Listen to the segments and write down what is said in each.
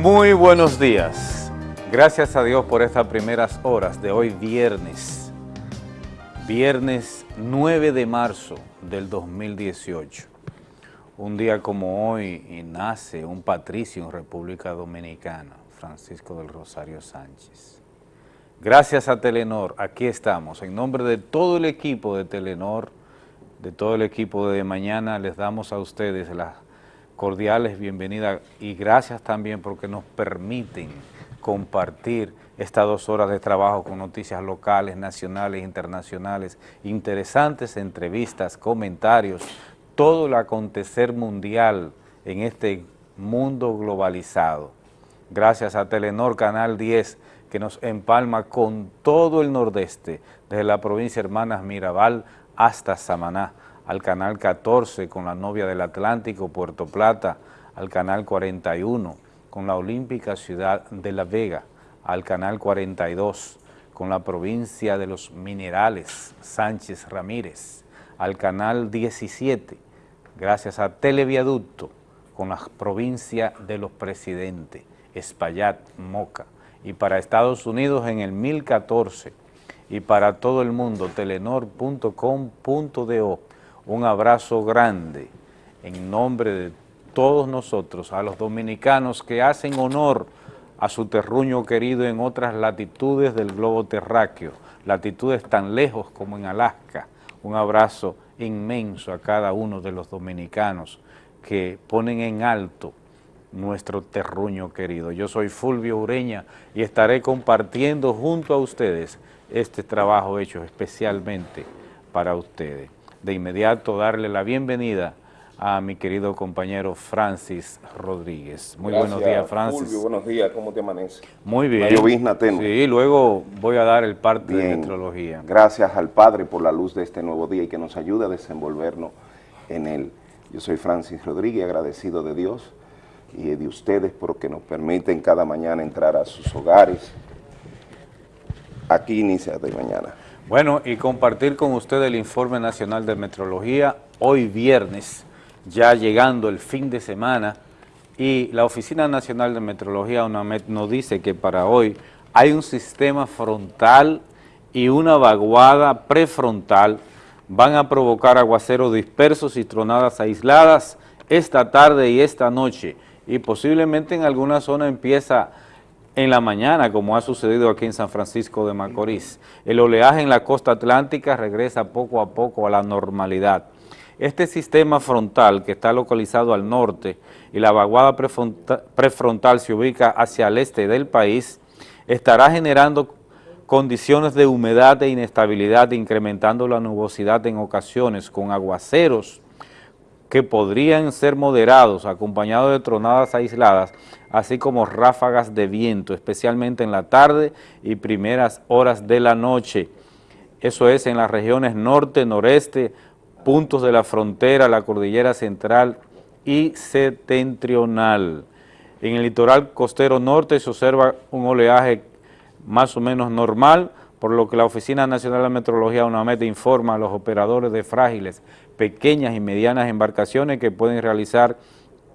Muy buenos días. Gracias a Dios por estas primeras horas de hoy viernes. Viernes 9 de marzo del 2018. Un día como hoy nace un patricio en República Dominicana, Francisco del Rosario Sánchez. Gracias a Telenor, aquí estamos. En nombre de todo el equipo de Telenor, de todo el equipo de Mañana, les damos a ustedes las cordiales bienvenidas y gracias también porque nos permiten compartir estas dos horas de trabajo con noticias locales, nacionales, internacionales, interesantes entrevistas, comentarios, todo el acontecer mundial en este mundo globalizado. Gracias a Telenor Canal 10 que nos empalma con todo el nordeste, desde la provincia Hermanas Mirabal hasta Samaná al canal 14 con la novia del Atlántico, Puerto Plata, al canal 41 con la olímpica ciudad de La Vega, al canal 42 con la provincia de los minerales, Sánchez Ramírez, al canal 17, gracias a Televiaducto, con la provincia de los presidentes, Espaillat, Moca, y para Estados Unidos en el 1014, y para todo el mundo, telenor.com.do, un abrazo grande en nombre de todos nosotros, a los dominicanos que hacen honor a su terruño querido en otras latitudes del globo terráqueo, latitudes tan lejos como en Alaska. Un abrazo inmenso a cada uno de los dominicanos que ponen en alto nuestro terruño querido. Yo soy Fulvio Ureña y estaré compartiendo junto a ustedes este trabajo hecho especialmente para ustedes de inmediato darle la bienvenida a mi querido compañero Francis Rodríguez. Muy buenos días, Francis. Fulvio, buenos días, ¿cómo te amanece? Muy bien. llovizna tenue. Sí, luego voy a dar el parte de metrología. Gracias al Padre por la luz de este nuevo día y que nos ayude a desenvolvernos en él. Yo soy Francis Rodríguez, agradecido de Dios y de ustedes porque nos permiten cada mañana entrar a sus hogares. Aquí inicia de mañana. Bueno, y compartir con usted el Informe Nacional de Metrología. Hoy viernes, ya llegando el fin de semana, y la Oficina Nacional de Metrología, UNAMED, nos dice que para hoy hay un sistema frontal y una vaguada prefrontal, van a provocar aguaceros dispersos y tronadas aisladas esta tarde y esta noche, y posiblemente en alguna zona empieza en la mañana, como ha sucedido aquí en San Francisco de Macorís. El oleaje en la costa atlántica regresa poco a poco a la normalidad. Este sistema frontal que está localizado al norte y la vaguada prefrontal se ubica hacia el este del país, estará generando condiciones de humedad e inestabilidad, incrementando la nubosidad en ocasiones con aguaceros que podrían ser moderados, acompañados de tronadas aisladas, así como ráfagas de viento, especialmente en la tarde y primeras horas de la noche. Eso es en las regiones norte, noreste, puntos de la frontera, la cordillera central y septentrional. En el litoral costero norte se observa un oleaje más o menos normal, por lo que la Oficina Nacional de Meteorología UNAMED informa a los operadores de frágiles, pequeñas y medianas embarcaciones que pueden realizar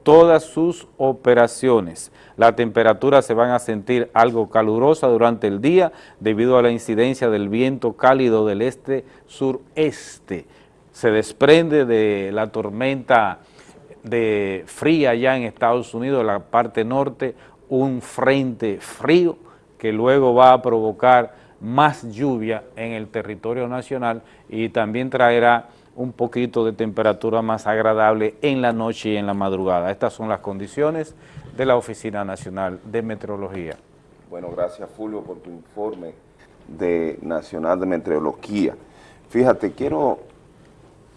todas sus operaciones. La temperatura se van a sentir algo calurosa durante el día debido a la incidencia del viento cálido del este-sureste. Se desprende de la tormenta de fría allá en Estados Unidos, la parte norte, un frente frío que luego va a provocar más lluvia en el territorio nacional y también traerá un poquito de temperatura más agradable en la noche y en la madrugada. Estas son las condiciones de la Oficina Nacional de Meteorología. Bueno, gracias Fulvio por tu informe de Nacional de Meteorología. Fíjate, quiero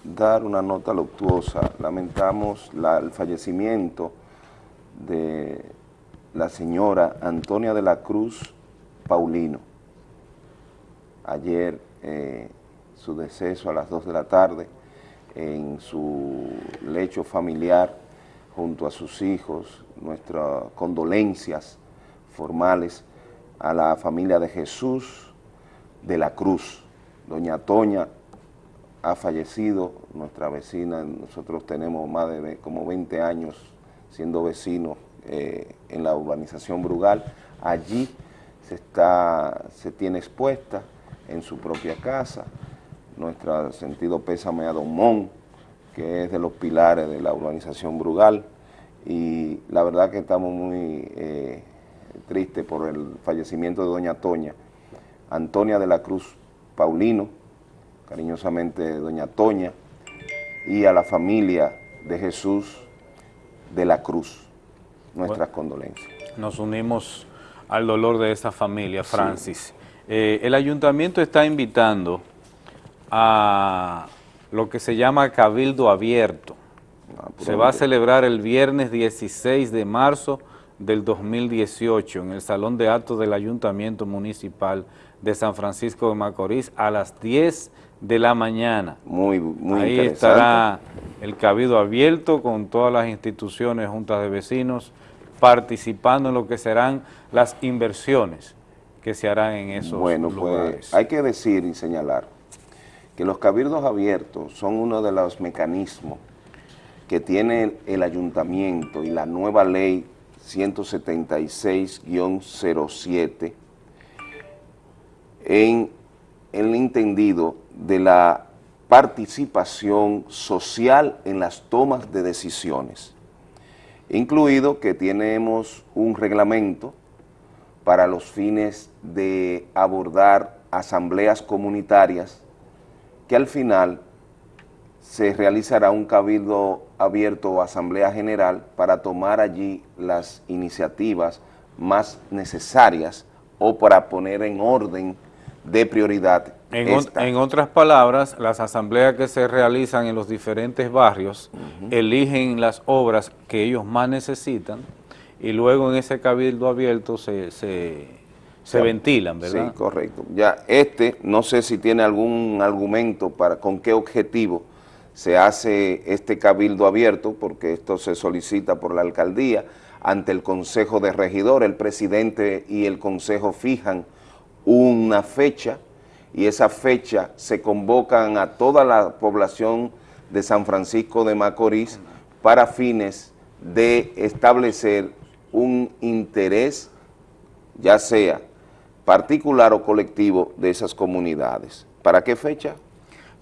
dar una nota luctuosa. Lamentamos el fallecimiento de la señora Antonia de la Cruz Paulino. Ayer eh, su deceso a las 2 de la tarde en su lecho familiar junto a sus hijos, nuestras condolencias formales a la familia de Jesús de la Cruz. Doña Toña ha fallecido, nuestra vecina, nosotros tenemos más de como 20 años siendo vecinos eh, en la urbanización Brugal. Allí se, está, se tiene expuesta en su propia casa nuestro sentido pésame a Don Mon, que es de los pilares de la urbanización Brugal, y la verdad que estamos muy eh, tristes por el fallecimiento de doña Toña, Antonia de la Cruz Paulino, cariñosamente doña Toña, y a la familia de Jesús de la Cruz, nuestras condolencias. Nos unimos al dolor de esa familia, Francis. Eh, el ayuntamiento está invitando a lo que se llama Cabildo Abierto. Ah, se va a celebrar el viernes 16 de marzo del 2018 en el Salón de Actos del Ayuntamiento Municipal de San Francisco de Macorís a las 10 de la mañana. Muy, muy Ahí estará el Cabildo Abierto con todas las instituciones, juntas de vecinos, participando en lo que serán las inversiones que se harán en esos bueno, Pues, hay que decir y señalar que los cabildos abiertos son uno de los mecanismos que tiene el ayuntamiento y la nueva ley 176-07 en el entendido de la participación social en las tomas de decisiones, incluido que tenemos un reglamento para los fines de abordar asambleas comunitarias que al final se realizará un cabildo abierto o asamblea general para tomar allí las iniciativas más necesarias o para poner en orden de prioridad. En, otras palabras, las asambleas que se realizan en los diferentes barrios eligen las obras que ellos más necesitan y luego en ese cabildo abierto se, se ventilan, ¿verdad? Sí, correcto. Ya este, no sé si tiene algún argumento para con qué objetivo se hace este cabildo abierto, porque esto se solicita por la alcaldía, ante el Consejo de Regidor, el presidente y el Consejo fijan una fecha, y esa fecha se convocan a toda la población de San Francisco de Macorís para fines de establecer un interés, ya sea particular o colectivo de esas comunidades. ¿Para qué fecha?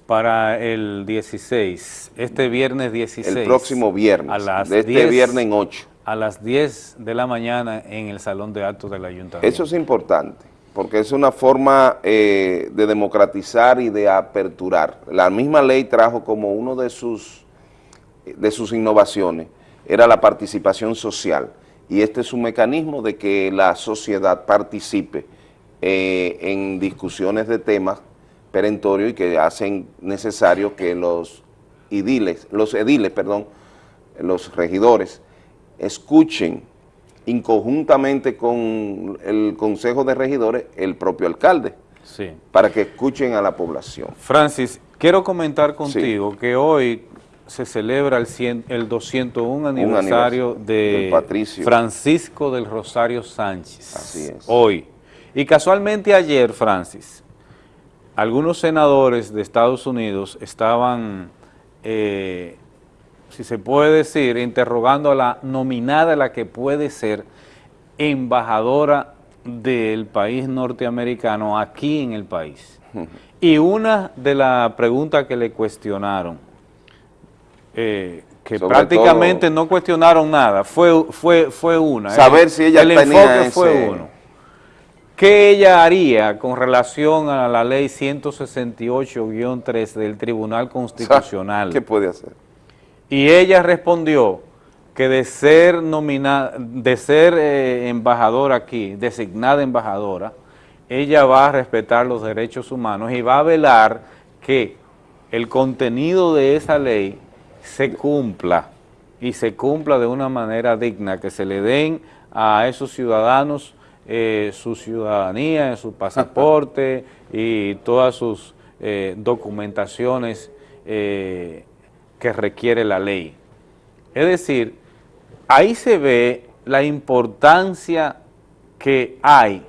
Para el 16, este viernes 16. El próximo viernes, a las de este viernes en 8. A las 10 de la mañana en el Salón de Actos del Ayuntamiento. Eso es importante, porque es una forma eh, de democratizar y de aperturar. La misma ley trajo como uno de sus, de sus innovaciones, era la participación social, y este es un mecanismo de que la sociedad participe eh, en discusiones de temas perentorios y que hacen necesario que los ediles, los ediles, perdón, los regidores, escuchen inconjuntamente con el Consejo de Regidores el propio alcalde, sí. para que escuchen a la población. Francis, quiero comentar contigo que hoy se celebra el, el 201 aniversario, de Francisco del Rosario Sánchez. Así es. Hoy. Y casualmente ayer, Francis, algunos senadores de Estados Unidos estaban, eh, si se puede decir, interrogando a la nominada, la que puede ser embajadora del país norteamericano aquí en el país. Y una de las preguntas que le cuestionaron, eh, que prácticamente no cuestionaron nada, fue, fue, fue una. Saber si ella el enfoque fue uno ¿Qué ella haría con relación a la ley 168-3 del Tribunal Constitucional? ¿Qué puede hacer? Y ella respondió que de ser nominada, de ser eh, embajadora aquí, designada embajadora, ella va a respetar los derechos humanos y va a velar que el contenido de esa ley se cumpla y se cumpla de una manera digna, que se le den a esos ciudadanos eh, su ciudadanía, su pasaporte y todas sus eh, documentaciones eh, que requiere la ley. Es decir, ahí se ve la importancia que hay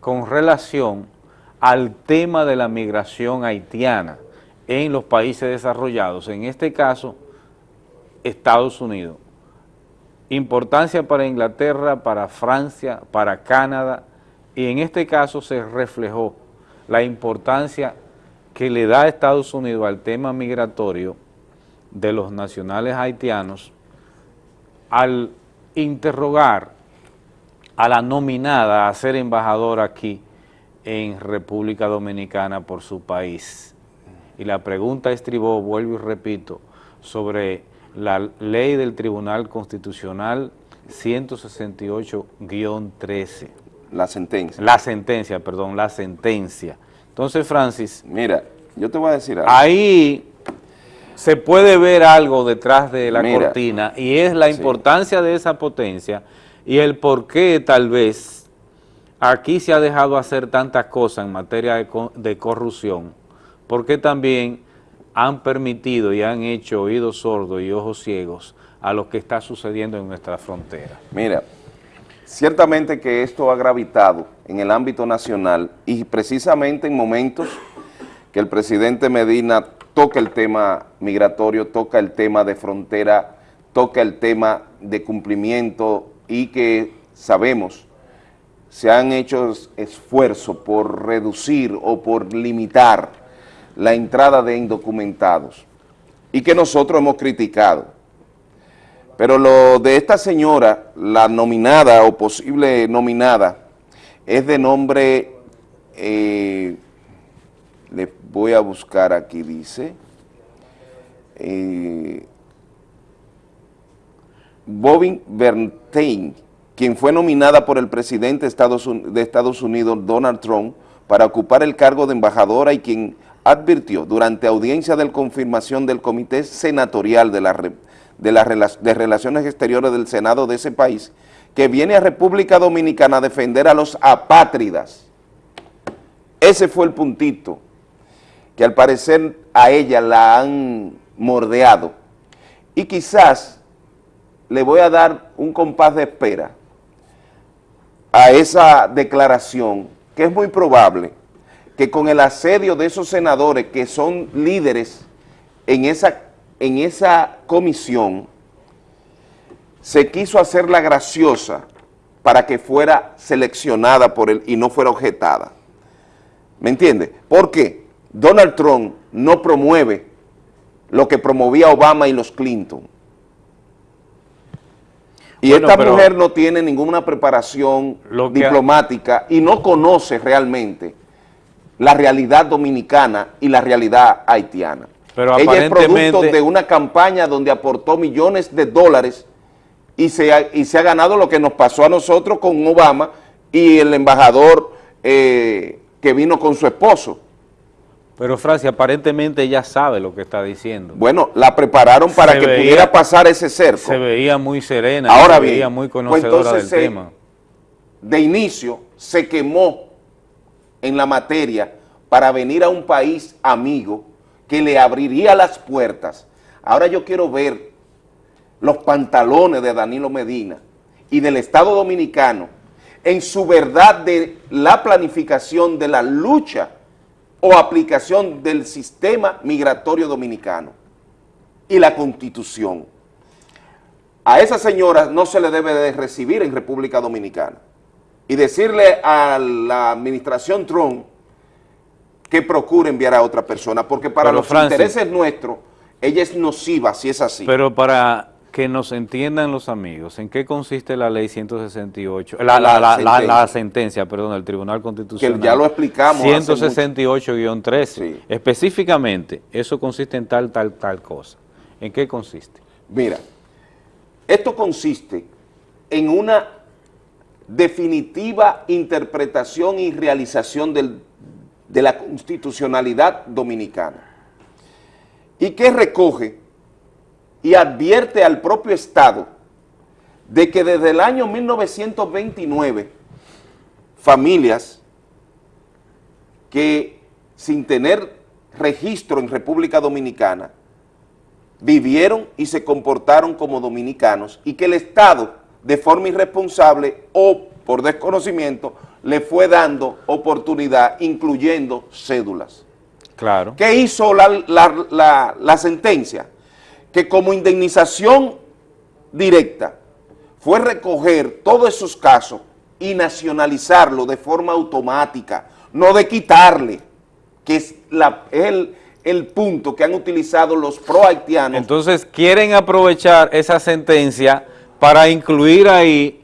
con relación al tema de la migración haitiana en los países desarrollados, en este caso, Estados Unidos. Importancia para Inglaterra, para Francia, para Canadá, y en este caso se reflejó la importancia que le da Estados Unidos al tema migratorio de los nacionales haitianos al interrogar a la nominada a ser embajadora aquí en República Dominicana por su país. Y la pregunta estribó, vuelvo y repito, sobre la ley del Tribunal Constitucional 168-13. La sentencia. La sentencia, perdón, la sentencia. Entonces, Francis... Mira, yo te voy a decir algo. Ahí se puede ver algo detrás de la cortina y es la importancia de esa potencia y el por qué tal vez aquí se ha dejado hacer tantas cosas en materia de, de corrupción, porque también han permitido y han hecho oídos sordos y ojos ciegos a lo que está sucediendo en nuestra frontera. Mira, ciertamente que esto ha gravitado en el ámbito nacional y precisamente en momentos que el presidente Medina toca el tema migratorio, toca el tema de frontera, toca el tema de cumplimiento y que sabemos se han hecho esfuerzos por reducir o por limitar la entrada de indocumentados y que nosotros hemos criticado. Pero lo de esta señora, la nominada o posible nominada, es de nombre... Eh, le voy a buscar aquí, dice, eh, Bobin Bernstein, quien fue nominada por el presidente de Estados Unidos, Donald Trump, para ocupar el cargo de embajadora y quien advirtió durante audiencia de confirmación del Comité Senatorial de, la, de, de Relaciones Exteriores del Senado de ese país, que viene a República Dominicana a defender a los apátridas. Ese fue el puntito que al parecer a ella la han mordeado. Y quizás le voy a dar un compás de espera a esa declaración, que es muy probable que con el asedio de esos senadores que son líderes en esa, en esa comisión, se quiso hacer la graciosa para que fuera seleccionada por él y no fuera objetada. ¿Me entiende? ¿Por qué? Donald Trump no promueve lo que promovía Obama y los Clinton. Y esta mujer no tiene ninguna preparación diplomática y no conoce realmente la realidad dominicana y la realidad haitiana. Pero Ella es producto de una campaña donde aportó millones de dólares y se ha, y se ha ganado lo que nos pasó a nosotros con Obama y el embajador eh, que vino con su esposo. Pero Francia, aparentemente ella sabe lo que está diciendo. Bueno, la prepararon para que pudiera pasar ese cerco. Se veía muy serena, Ahora se veía muy pues conocedora del tema. De inicio se quemó en la materia para venir a un país amigo que le abriría las puertas. Ahora yo quiero ver los pantalones de Danilo Medina y del Estado Dominicano en su verdad de la planificación de la lucha o aplicación del sistema migratorio dominicano y la Constitución. A esa señora no se le debe de recibir en República Dominicana y decirle a la administración Trump que procure enviar a otra persona, porque para los intereses nuestros, ella es nociva si es así. Pero para que nos entiendan los amigos, ¿en qué consiste la ley 168? La, la, sentencia. perdón, del Tribunal Constitucional. Que ya lo explicamos. 168-13. Específicamente, eso consiste en tal, tal, tal cosa. ¿En qué consiste? Mira, esto consiste en una definitiva interpretación y realización de la constitucionalidad dominicana. ¿Y qué recoge? y advierte al propio Estado de que desde el año 1929 familias que sin tener registro en República Dominicana vivieron y se comportaron como dominicanos y que el Estado de forma irresponsable o por desconocimiento le fue dando oportunidad incluyendo cédulas. Claro. ¿Qué hizo la, la, la sentencia? que como indemnización directa fue recoger todos esos casos y nacionalizarlo de forma automática, no de quitarle, que es, la, el, el punto que han utilizado los pro-haitianos. Entonces quieren aprovechar esa sentencia para incluir ahí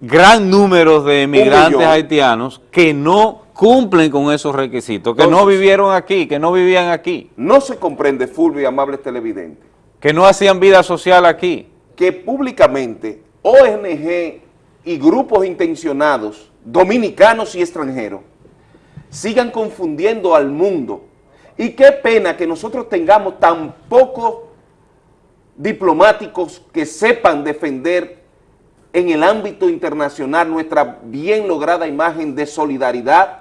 gran número de emigrantes haitianos que no cumplen con esos requisitos, que no vivieron aquí, que no vivían aquí. No se comprende, Fulvio y amables televidentes. Que no hacían vida social aquí. Que públicamente ONG y grupos intencionados, dominicanos y extranjeros, sigan confundiendo al mundo. Y qué pena que nosotros tengamos tan pocos diplomáticos que sepan defender en el ámbito internacional nuestra bien lograda imagen de solidaridad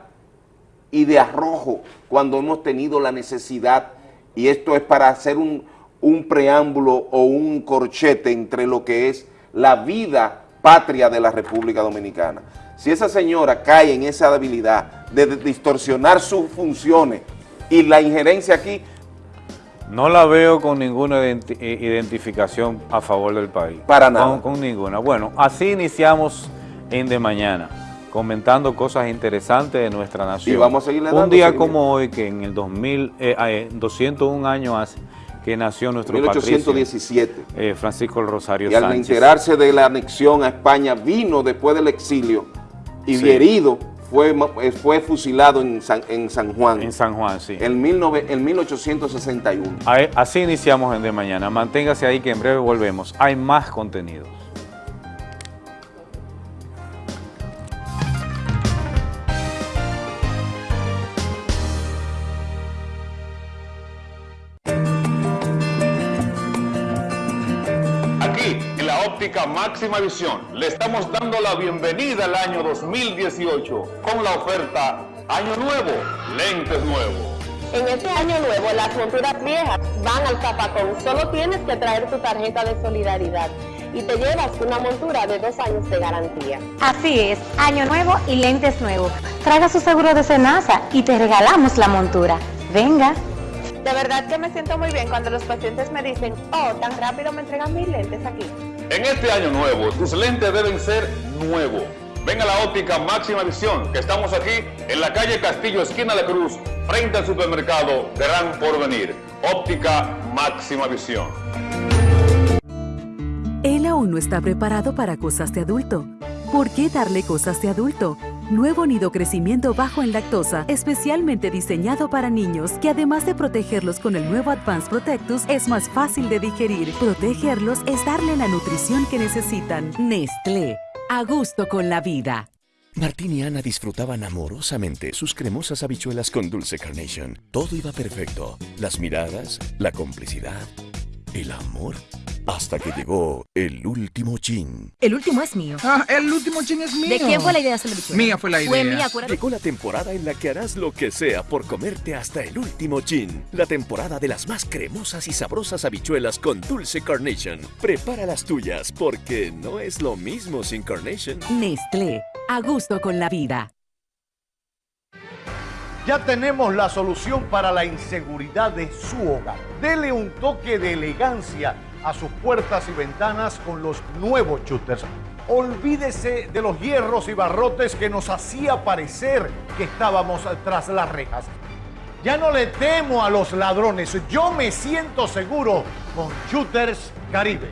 y de arrojo cuando hemos tenido la necesidad, y esto es para hacer un, un preámbulo o un corchete entre lo que es la vida patria de la República Dominicana. Si esa señora cae en esa debilidad de distorsionar sus funciones y la injerencia aquí... No la veo con ninguna eh, identificación a favor del país. Para nada. Con, con ninguna. Bueno, así iniciamos en De Mañana comentando cosas interesantes de nuestra nación. Y vamos a seguirle Un día como hoy, que en el 2000, eh, 201 años hace que nació nuestro 1817. eh, Francisco el Rosario Y al enterarse de la anexión a España, vino después del exilio y sí. herido fue, eh, fue fusilado en San, en San Juan. En San Juan, sí. En, mil nove, en 1861. Así iniciamos en De Mañana. Manténgase ahí que en breve volvemos. Hay más contenidos. Máxima visión. Le estamos dando la bienvenida al año 2018 con la oferta Año Nuevo, lentes nuevos. En este año nuevo las monturas viejas van al zapacón. Solo tienes que traer tu tarjeta de solidaridad y te llevas una montura de dos años de garantía. Así es, año nuevo y lentes nuevos. Traiga su seguro de cenaza y te regalamos la montura. Venga. De verdad que me siento muy bien cuando los pacientes me dicen, oh, tan rápido me entregan mis lentes aquí. En este año nuevo, tus lentes deben ser nuevos. Ven a la óptica Máxima Visión, que estamos aquí en la calle Castillo, esquina de Cruz, frente al supermercado Gran Porvenir. Óptica Máxima Visión. Él aún no está preparado para cosas de adulto. ¿Por qué darle cosas de adulto? Nuevo nido crecimiento bajo en lactosa, especialmente diseñado para niños, que además de protegerlos con el nuevo Advanced Protectus, es más fácil de digerir. Protegerlos es darle la nutrición que necesitan. Nestlé, a gusto con la vida. Martín y Ana disfrutaban amorosamente sus cremosas habichuelas con dulce carnation. Todo iba perfecto. Las miradas, la complicidad, el amor. Hasta que llegó el último chin. El último es mío. Ah, el último chin es mío. ¿De quién fue la idea de hacer Mía fue la idea. Fue mía, Llegó la temporada en la que harás lo que sea por comerte hasta el último chin. La temporada de las más cremosas y sabrosas habichuelas con dulce carnation. Prepara las tuyas porque no es lo mismo sin carnation. Nestlé, a gusto con la vida. Ya tenemos la solución para la inseguridad de su hogar. Dele un toque de elegancia a sus puertas y ventanas con los nuevos shooters. Olvídese de los hierros y barrotes que nos hacía parecer que estábamos tras las rejas. Ya no le temo a los ladrones, yo me siento seguro con Shooters Caribe.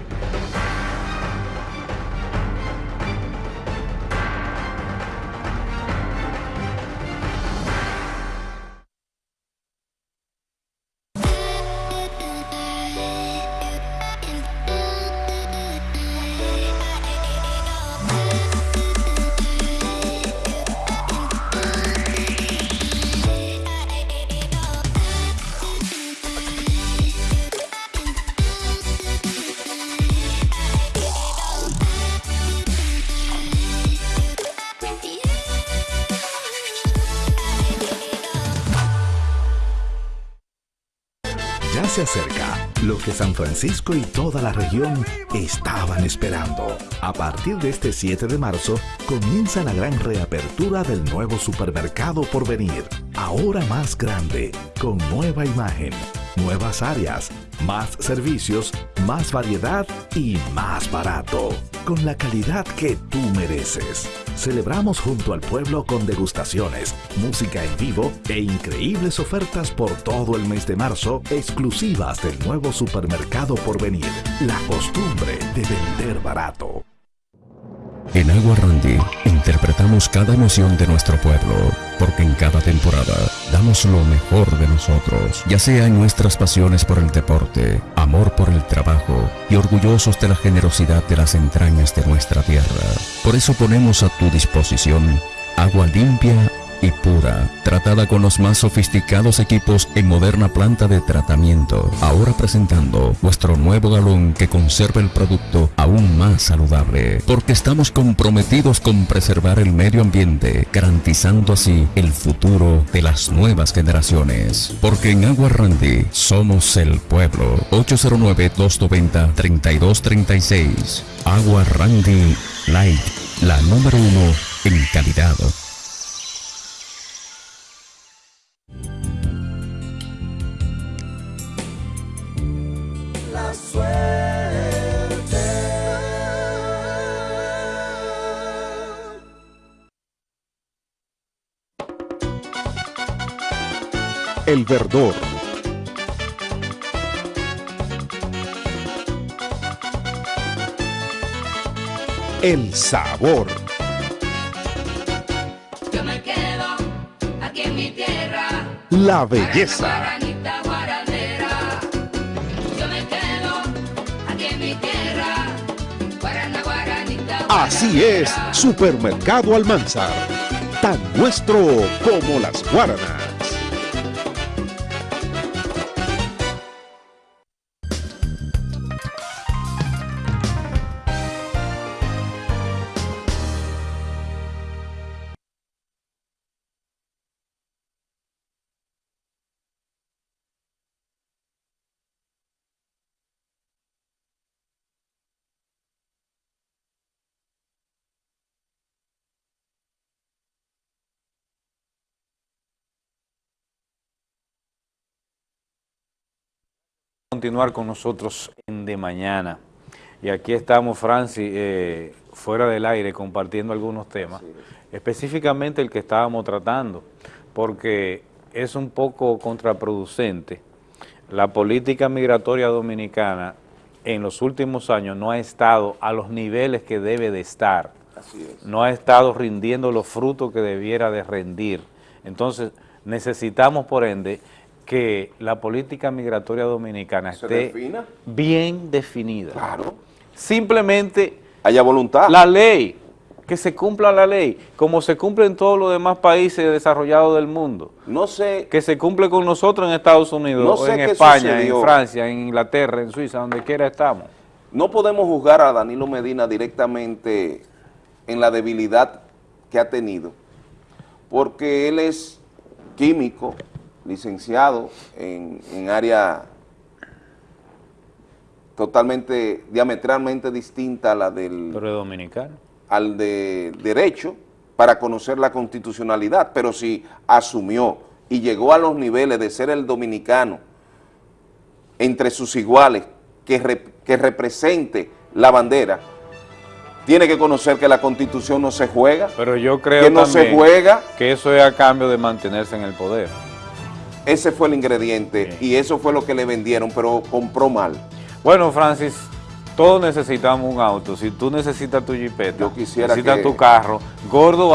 Se acerca lo que San Francisco y toda la región estaban esperando. A partir de este 7 de marzo comienza la gran reapertura del nuevo supermercado por venir. Ahora más grande, con nueva imagen, nuevas áreas, más servicios, más variedad y más barato. con la calidad que tú mereces. Celebramos junto al pueblo con degustaciones, música en vivo e increíbles ofertas por todo el mes de marzo, exclusivas del nuevo supermercado por venir. La costumbre de vender barato. En Agua Randy interpretamos cada emoción de nuestro pueblo, porque en cada temporada damos lo mejor de nosotros, ya sea en nuestras pasiones por el deporte, amor por el trabajo y orgullosos de la generosidad de las entrañas de nuestra tierra. Por eso ponemos a tu disposición agua limpia y pura, tratada con los más sofisticados equipos en moderna planta de tratamiento. Ahora presentando nuestro nuevo galón que conserva el producto aún más saludable, porque estamos comprometidos con preservar el medio ambiente, garantizando así el futuro de las nuevas generaciones. Porque en Agua Randy somos el pueblo. 809-290-3236. Agua Randy Light, la número uno en calidad. El verdor. El sabor. Yo me quedo aquí en mi tierra. La belleza. Así es, Supermercado Almanzar. Tan nuestro como las guaranas. Continuar con nosotros en De Mañana. Y aquí estamos, Francis, eh, fuera del aire, compartiendo algunos temas, específicamente el que estábamos tratando, porque es un poco contraproducente. La política migratoria dominicana en los últimos años no ha estado a los niveles que debe de estar. Así es. No ha estado rindiendo los frutos que debiera de rendir. Entonces, necesitamos, por ende, que la política migratoria dominicana ¿Se esté defina? bien definida. Claro. Simplemente Haya voluntad. la ley, que se cumpla la ley, como se cumple en todos los demás países desarrollados del mundo. No sé, Que se cumple con nosotros en Estados Unidos, No sé en España, sucedió. en Francia, en Inglaterra, en Suiza, donde quiera estamos. no podemos juzgar a Danilo Medina directamente en la debilidad que ha tenido, porque él es químico, licenciado en, en área totalmente, diametralmente distinta a la del Pero dominicano. al de derecho para conocer la constitucionalidad, pero si asumió y llegó a los niveles de ser el dominicano entre sus iguales que, que represente la bandera, tiene que conocer que la constitución no se juega, Pero yo creo que no se juega, que eso es a cambio de mantenerse en el poder. Ese fue el ingrediente y eso fue lo que le vendieron, pero compró mal. Bueno, Francis, todos necesitamos un auto. Si tú necesitas tu jipeta, Yo quisiera necesitas que tu carro, Gordo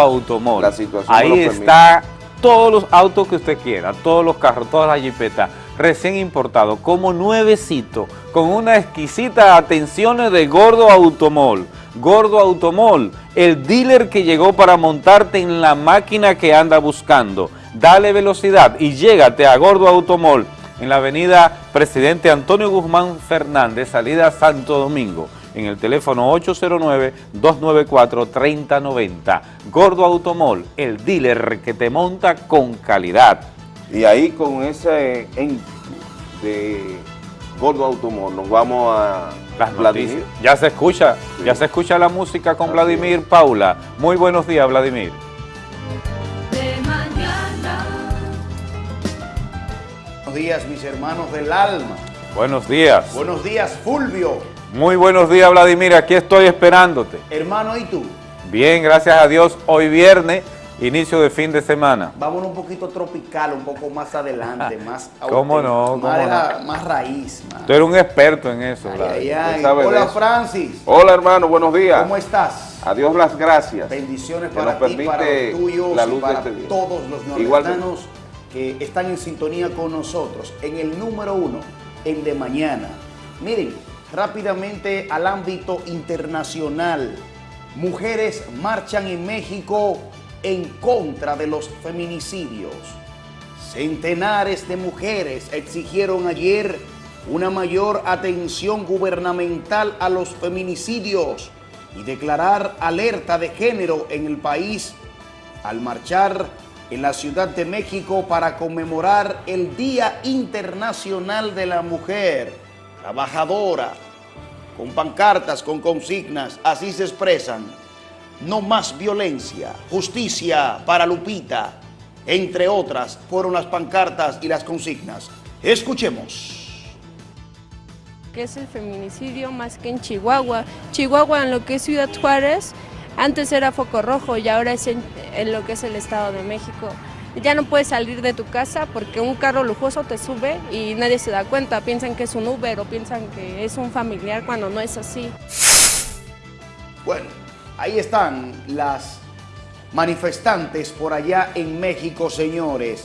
situación Ahí está todos los autos que usted quiera, todos los carros, todas las jipetas, recién importados, como nuevecito, con una exquisita atención de Gordo Automol. Gordo Automol, el dealer que llegó para montarte en la máquina que anda buscando. Dale velocidad y llégate a Gordo Automol en la avenida Presidente Antonio Guzmán Fernández, salida Santo Domingo, en el teléfono 809-294-3090. Gordo Automol, el dealer que te monta con calidad. Y ahí con ese en de Gordo Automóvil nos vamos a Las Vladimir. noticias. Ya se escucha, ya se escucha la música con Así Vladimir Paula. Muy buenos días, Vladimir. Días, mis hermanos del alma. Buenos días. Buenos días, Fulvio. Muy buenos días, Vladimir. Aquí estoy esperándote. Hermano, ¿y tú? Bien, gracias a Dios. Hoy viernes, inicio de fin de semana. Vámonos un poquito tropical, un poco más adelante, más ¿Cómo no? más, ¿Cómo la- no? más raíz. más. Tú eres un experto en eso, Ay, Hola, eso. Francis. Hola hermano, buenos días. ¿Cómo estás? A Dios las gracias. Bendiciones Que para ti, para los tuyos la y de para este todos los Igualmente. Están en sintonía con nosotros. En el número uno, el de mañana. Miren, rápidamente al ámbito internacional. Mujeres marchan en México en contra de los feminicidios. Centenares de mujeres exigieron ayer una mayor atención gubernamental a los feminicidios y declarar alerta de género en el país al marchar en la Ciudad de México para conmemorar el Día Internacional de la Mujer Trabajadora. Con pancartas, con consignas, así se expresan. No más violencia, justicia para Lupita, entre otras, fueron las pancartas y las consignas. Escuchemos. que es el feminicidio más que en Chihuahua. Chihuahua en lo que es Ciudad Juárez, antes era foco rojo y ahora es en, lo que es el Estado de México. Ya no puedes salir de tu casa porque un carro lujoso te sube y nadie se da cuenta, piensan que es un Uber o piensan que es un familiar cuando no es así. Bueno, ahí están las manifestantes por allá en México, señores.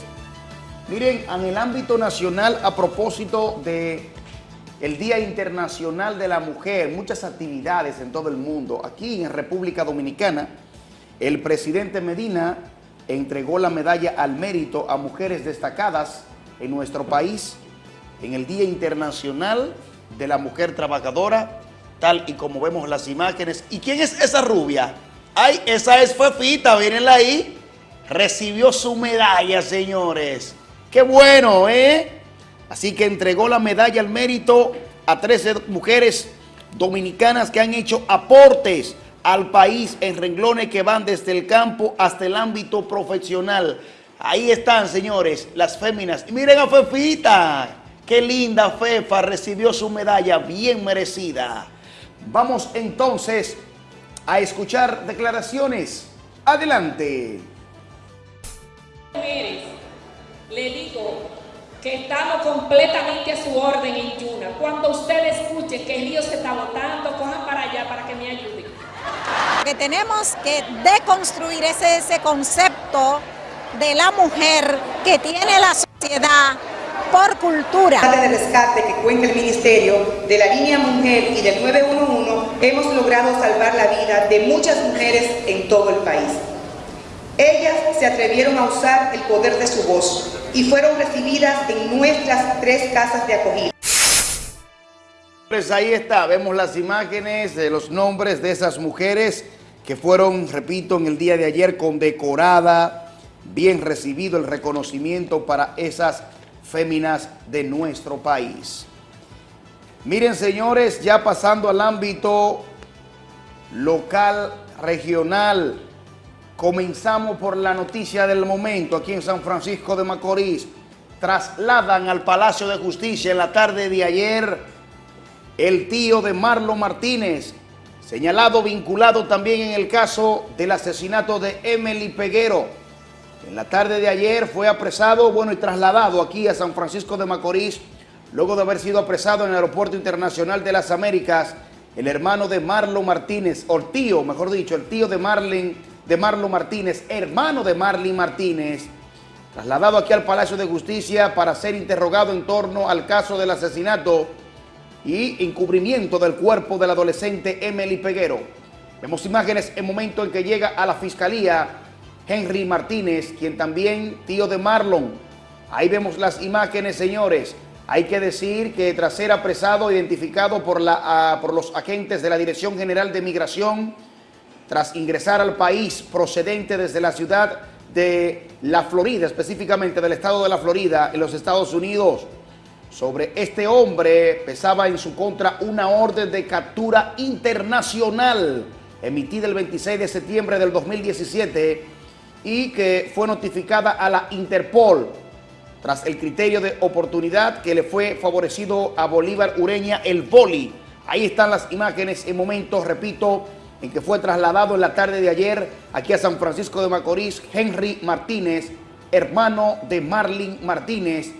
Miren, en el ámbito nacional, a propósito de el Día Internacional de la Mujer, muchas actividades en todo el mundo. Aquí en República Dominicana, el presidente Medina entregó la medalla al mérito a mujeres destacadas en nuestro país en el Día Internacional de la Mujer Trabajadora, tal y como vemos las imágenes. ¿Y quién es esa rubia? Ay, esa es Fefita, mírenla ahí. Recibió su medalla, señores. ¡Qué bueno, eh! Así que entregó la medalla al mérito a 13 mujeres dominicanas que han hecho aportes al país en renglones que van desde el campo hasta el ámbito profesional. Ahí están, señores, las féminas. Y miren a Fefita. Qué linda Fefa recibió su medalla bien merecida. Vamos entonces a escuchar declaraciones. Adelante. Mire, le digo que estamos completamente a su orden en Yuna. Cuando usted escuche que el río se está botando, cojan para allá para que me ayude. Que tenemos que deconstruir ese, ese concepto de la mujer que tiene la sociedad por cultura. de rescate que cuenta el Ministerio de la línea Mujer y del 911 hemos logrado salvar la vida de muchas mujeres en todo el país. Ellas se atrevieron a usar el poder de su voz y fueron recibidas en nuestras tres casas de acogida. Pues ahí está, vemos las imágenes de los nombres de esas mujeres que fueron, repito, en el día de ayer condecorada, bien recibido el reconocimiento para esas féminas de nuestro país. Miren señores, ya pasando al ámbito local, regional, comenzamos por la noticia del momento aquí en San Francisco de Macorís. Trasladan al Palacio de Justicia en la tarde de ayer el tío de Marlon Martínez, señalado vinculado también en el caso del asesinato de Emily Peguero. En la tarde de ayer fue apresado, bueno, y trasladado aquí a San Francisco de Macorís, luego de haber sido apresado en el Aeropuerto Internacional de las Américas, el hermano de Marlon Martínez, o el tío, mejor dicho, el tío de Marlon, de Marlon Martínez, hermano de Marlon Martínez, trasladado aquí al Palacio de Justicia para ser interrogado en torno al caso del asesinato y encubrimiento del cuerpo del adolescente Emily Peguero. Vemos imágenes en momento en que llega a la fiscalía Henry Martínez, quien también tío de Marlon. Ahí vemos las imágenes, señores. Hay que decir que tras ser apresado, identificado por, la, ah, por los agentes de la Dirección General de Migración, tras ingresar al país procedente desde la ciudad de la Florida, específicamente del estado de la Florida, en los Estados Unidos, sobre este hombre pesaba en su contra una orden de captura internacional emitida el 26 de septiembre del 2017 y que fue notificada a la Interpol tras el criterio de oportunidad que le fue favorecido a Bolívar Ureña, el Boli, Ahí están las imágenes en momentos, repito, en que fue trasladado en la tarde de ayer aquí a San Francisco de Macorís Henry Martínez, hermano de Marlin Martínez,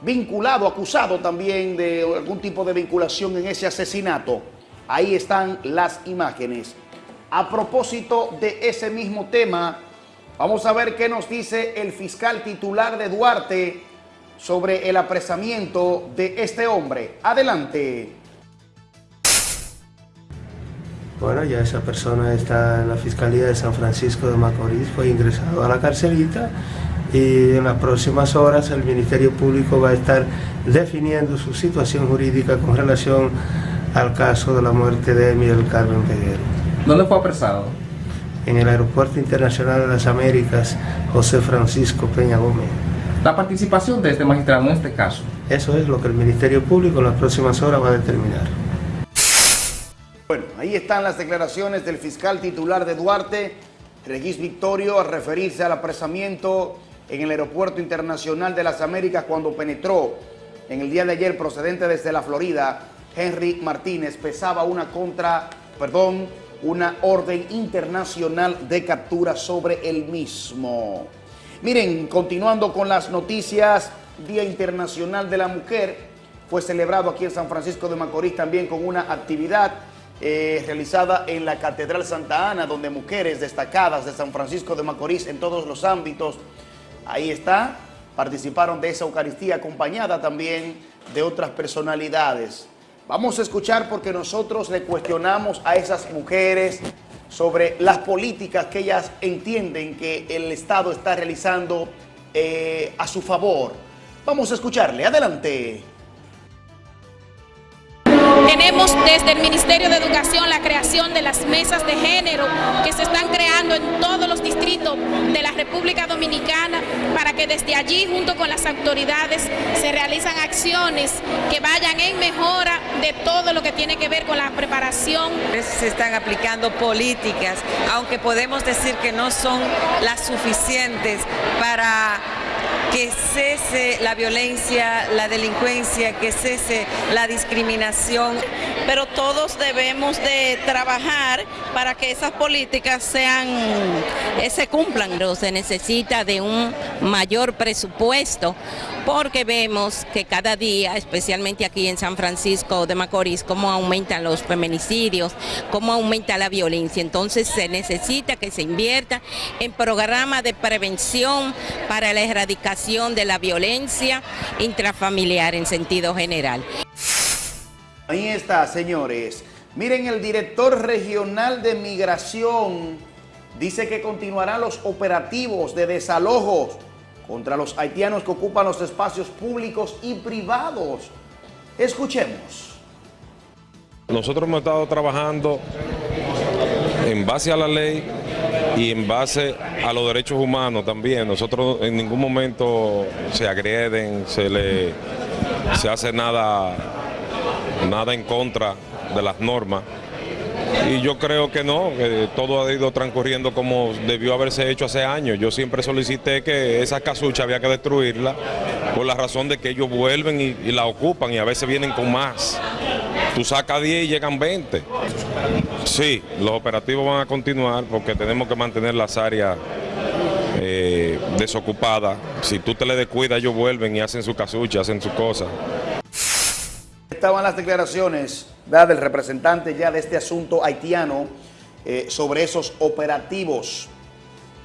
vinculado, acusado también de algún tipo de vinculación en ese asesinato. Ahí están las imágenes. A propósito de ese mismo tema, vamos a ver qué nos dice el fiscal titular de Duarte sobre el apresamiento de este hombre. Adelante. Bueno, ya esa persona está en la Fiscalía de San Francisco de Macorís, fue ingresado a la carcelita y en las próximas horas el Ministerio Público va a estar definiendo su situación jurídica con relación al caso de la muerte de Miguel Carmen Peguero. ¿Dónde fue apresado? En el Aeropuerto Internacional de las Américas, José Francisco Peña Gómez. La participación de este magistrado en este caso. Eso es lo que el Ministerio Público en las próximas horas va a determinar. Bueno, ahí están las declaraciones del fiscal titular de Duarte, Regis Victorio, a referirse al apresamiento en el Aeropuerto Internacional de las Américas cuando penetró en el día de ayer procedente desde la Florida, Henry Martínez pesaba una contra, perdón, una orden internacional de captura sobre el mismo. Miren, continuando con las noticias, Día Internacional de la Mujer fue celebrado aquí en San Francisco de Macorís también con una actividad eh, realizada en la Catedral Santa Ana, donde mujeres destacadas de San Francisco de Macorís en todos los ámbitos, ahí está, participaron de esa Eucaristía acompañada también de otras personalidades. Vamos a escuchar porque nosotros le cuestionamos a esas mujeres sobre las políticas que ellas entienden que el Estado está realizando eh, a su favor. Vamos a escucharle. Adelante. Tenemos desde el Ministerio de Educación la creación de las mesas de género que se están creando en todos los distritos de la República Dominicana para que desde allí junto con las autoridades se realizan acciones que vayan en mejora de todo lo que tiene que ver con la preparación. Se están aplicando políticas, aunque podemos decir que no son las suficientes para que cese la violencia, la delincuencia, que cese la discriminación. Pero todos debemos de trabajar para que esas políticas sean, eh, se cumplan. Se necesita de un mayor presupuesto porque vemos que cada día, especialmente aquí en San Francisco de Macorís, cómo aumentan los feminicidios, cómo aumenta la violencia. Entonces se necesita que se invierta en programas de prevención para la erradicación de la violencia intrafamiliar en sentido general. Ahí está, señores. Miren, el director regional de migración dice que continuarán los operativos de desalojos contra los haitianos que ocupan los espacios públicos y privados. Escuchemos. Nosotros hemos estado trabajando en base a la ley y en base a los derechos humanos también. Nosotros en ningún momento se agreden, se le se hace nada, nada en contra de las normas. Y yo creo que no, que todo ha ido transcurriendo como debió haberse hecho hace años. Yo siempre solicité que esa casucha había que destruirla por la razón de que ellos vuelven y, y la ocupan y a veces vienen con más. Tú sacas 10 y llegan 20. Sí, los operativos van a continuar porque tenemos que mantener las áreas eh, desocupadas. Si tú te le descuidas, ellos vuelven y hacen su casucha, hacen sus cosas. Estaban las declaraciones del representante ya de este asunto haitiano eh, sobre esos operativos.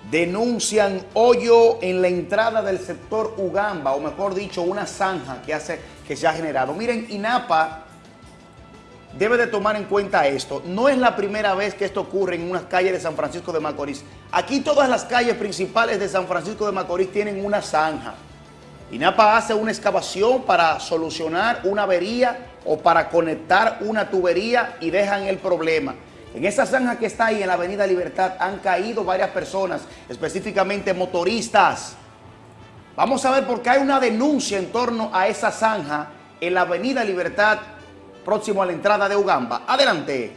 Denuncian hoyo en la entrada del sector Ugamba, o mejor dicho, una zanja que, hace, que se ha generado. Miren, INAPA debe de tomar en cuenta esto. No es la primera vez que esto ocurre en unas calles de San Francisco de Macorís. Aquí todas las calles principales de San Francisco de Macorís tienen una zanja. INAPA hace una excavación para solucionar una avería o para conectar una tubería y dejan el problema. En esa zanja que está ahí en la Avenida Libertad han caído varias personas, específicamente motoristas. Vamos a ver por qué hay una denuncia en torno a esa zanja en la Avenida Libertad, próximo a la entrada de Ugamba. Adelante.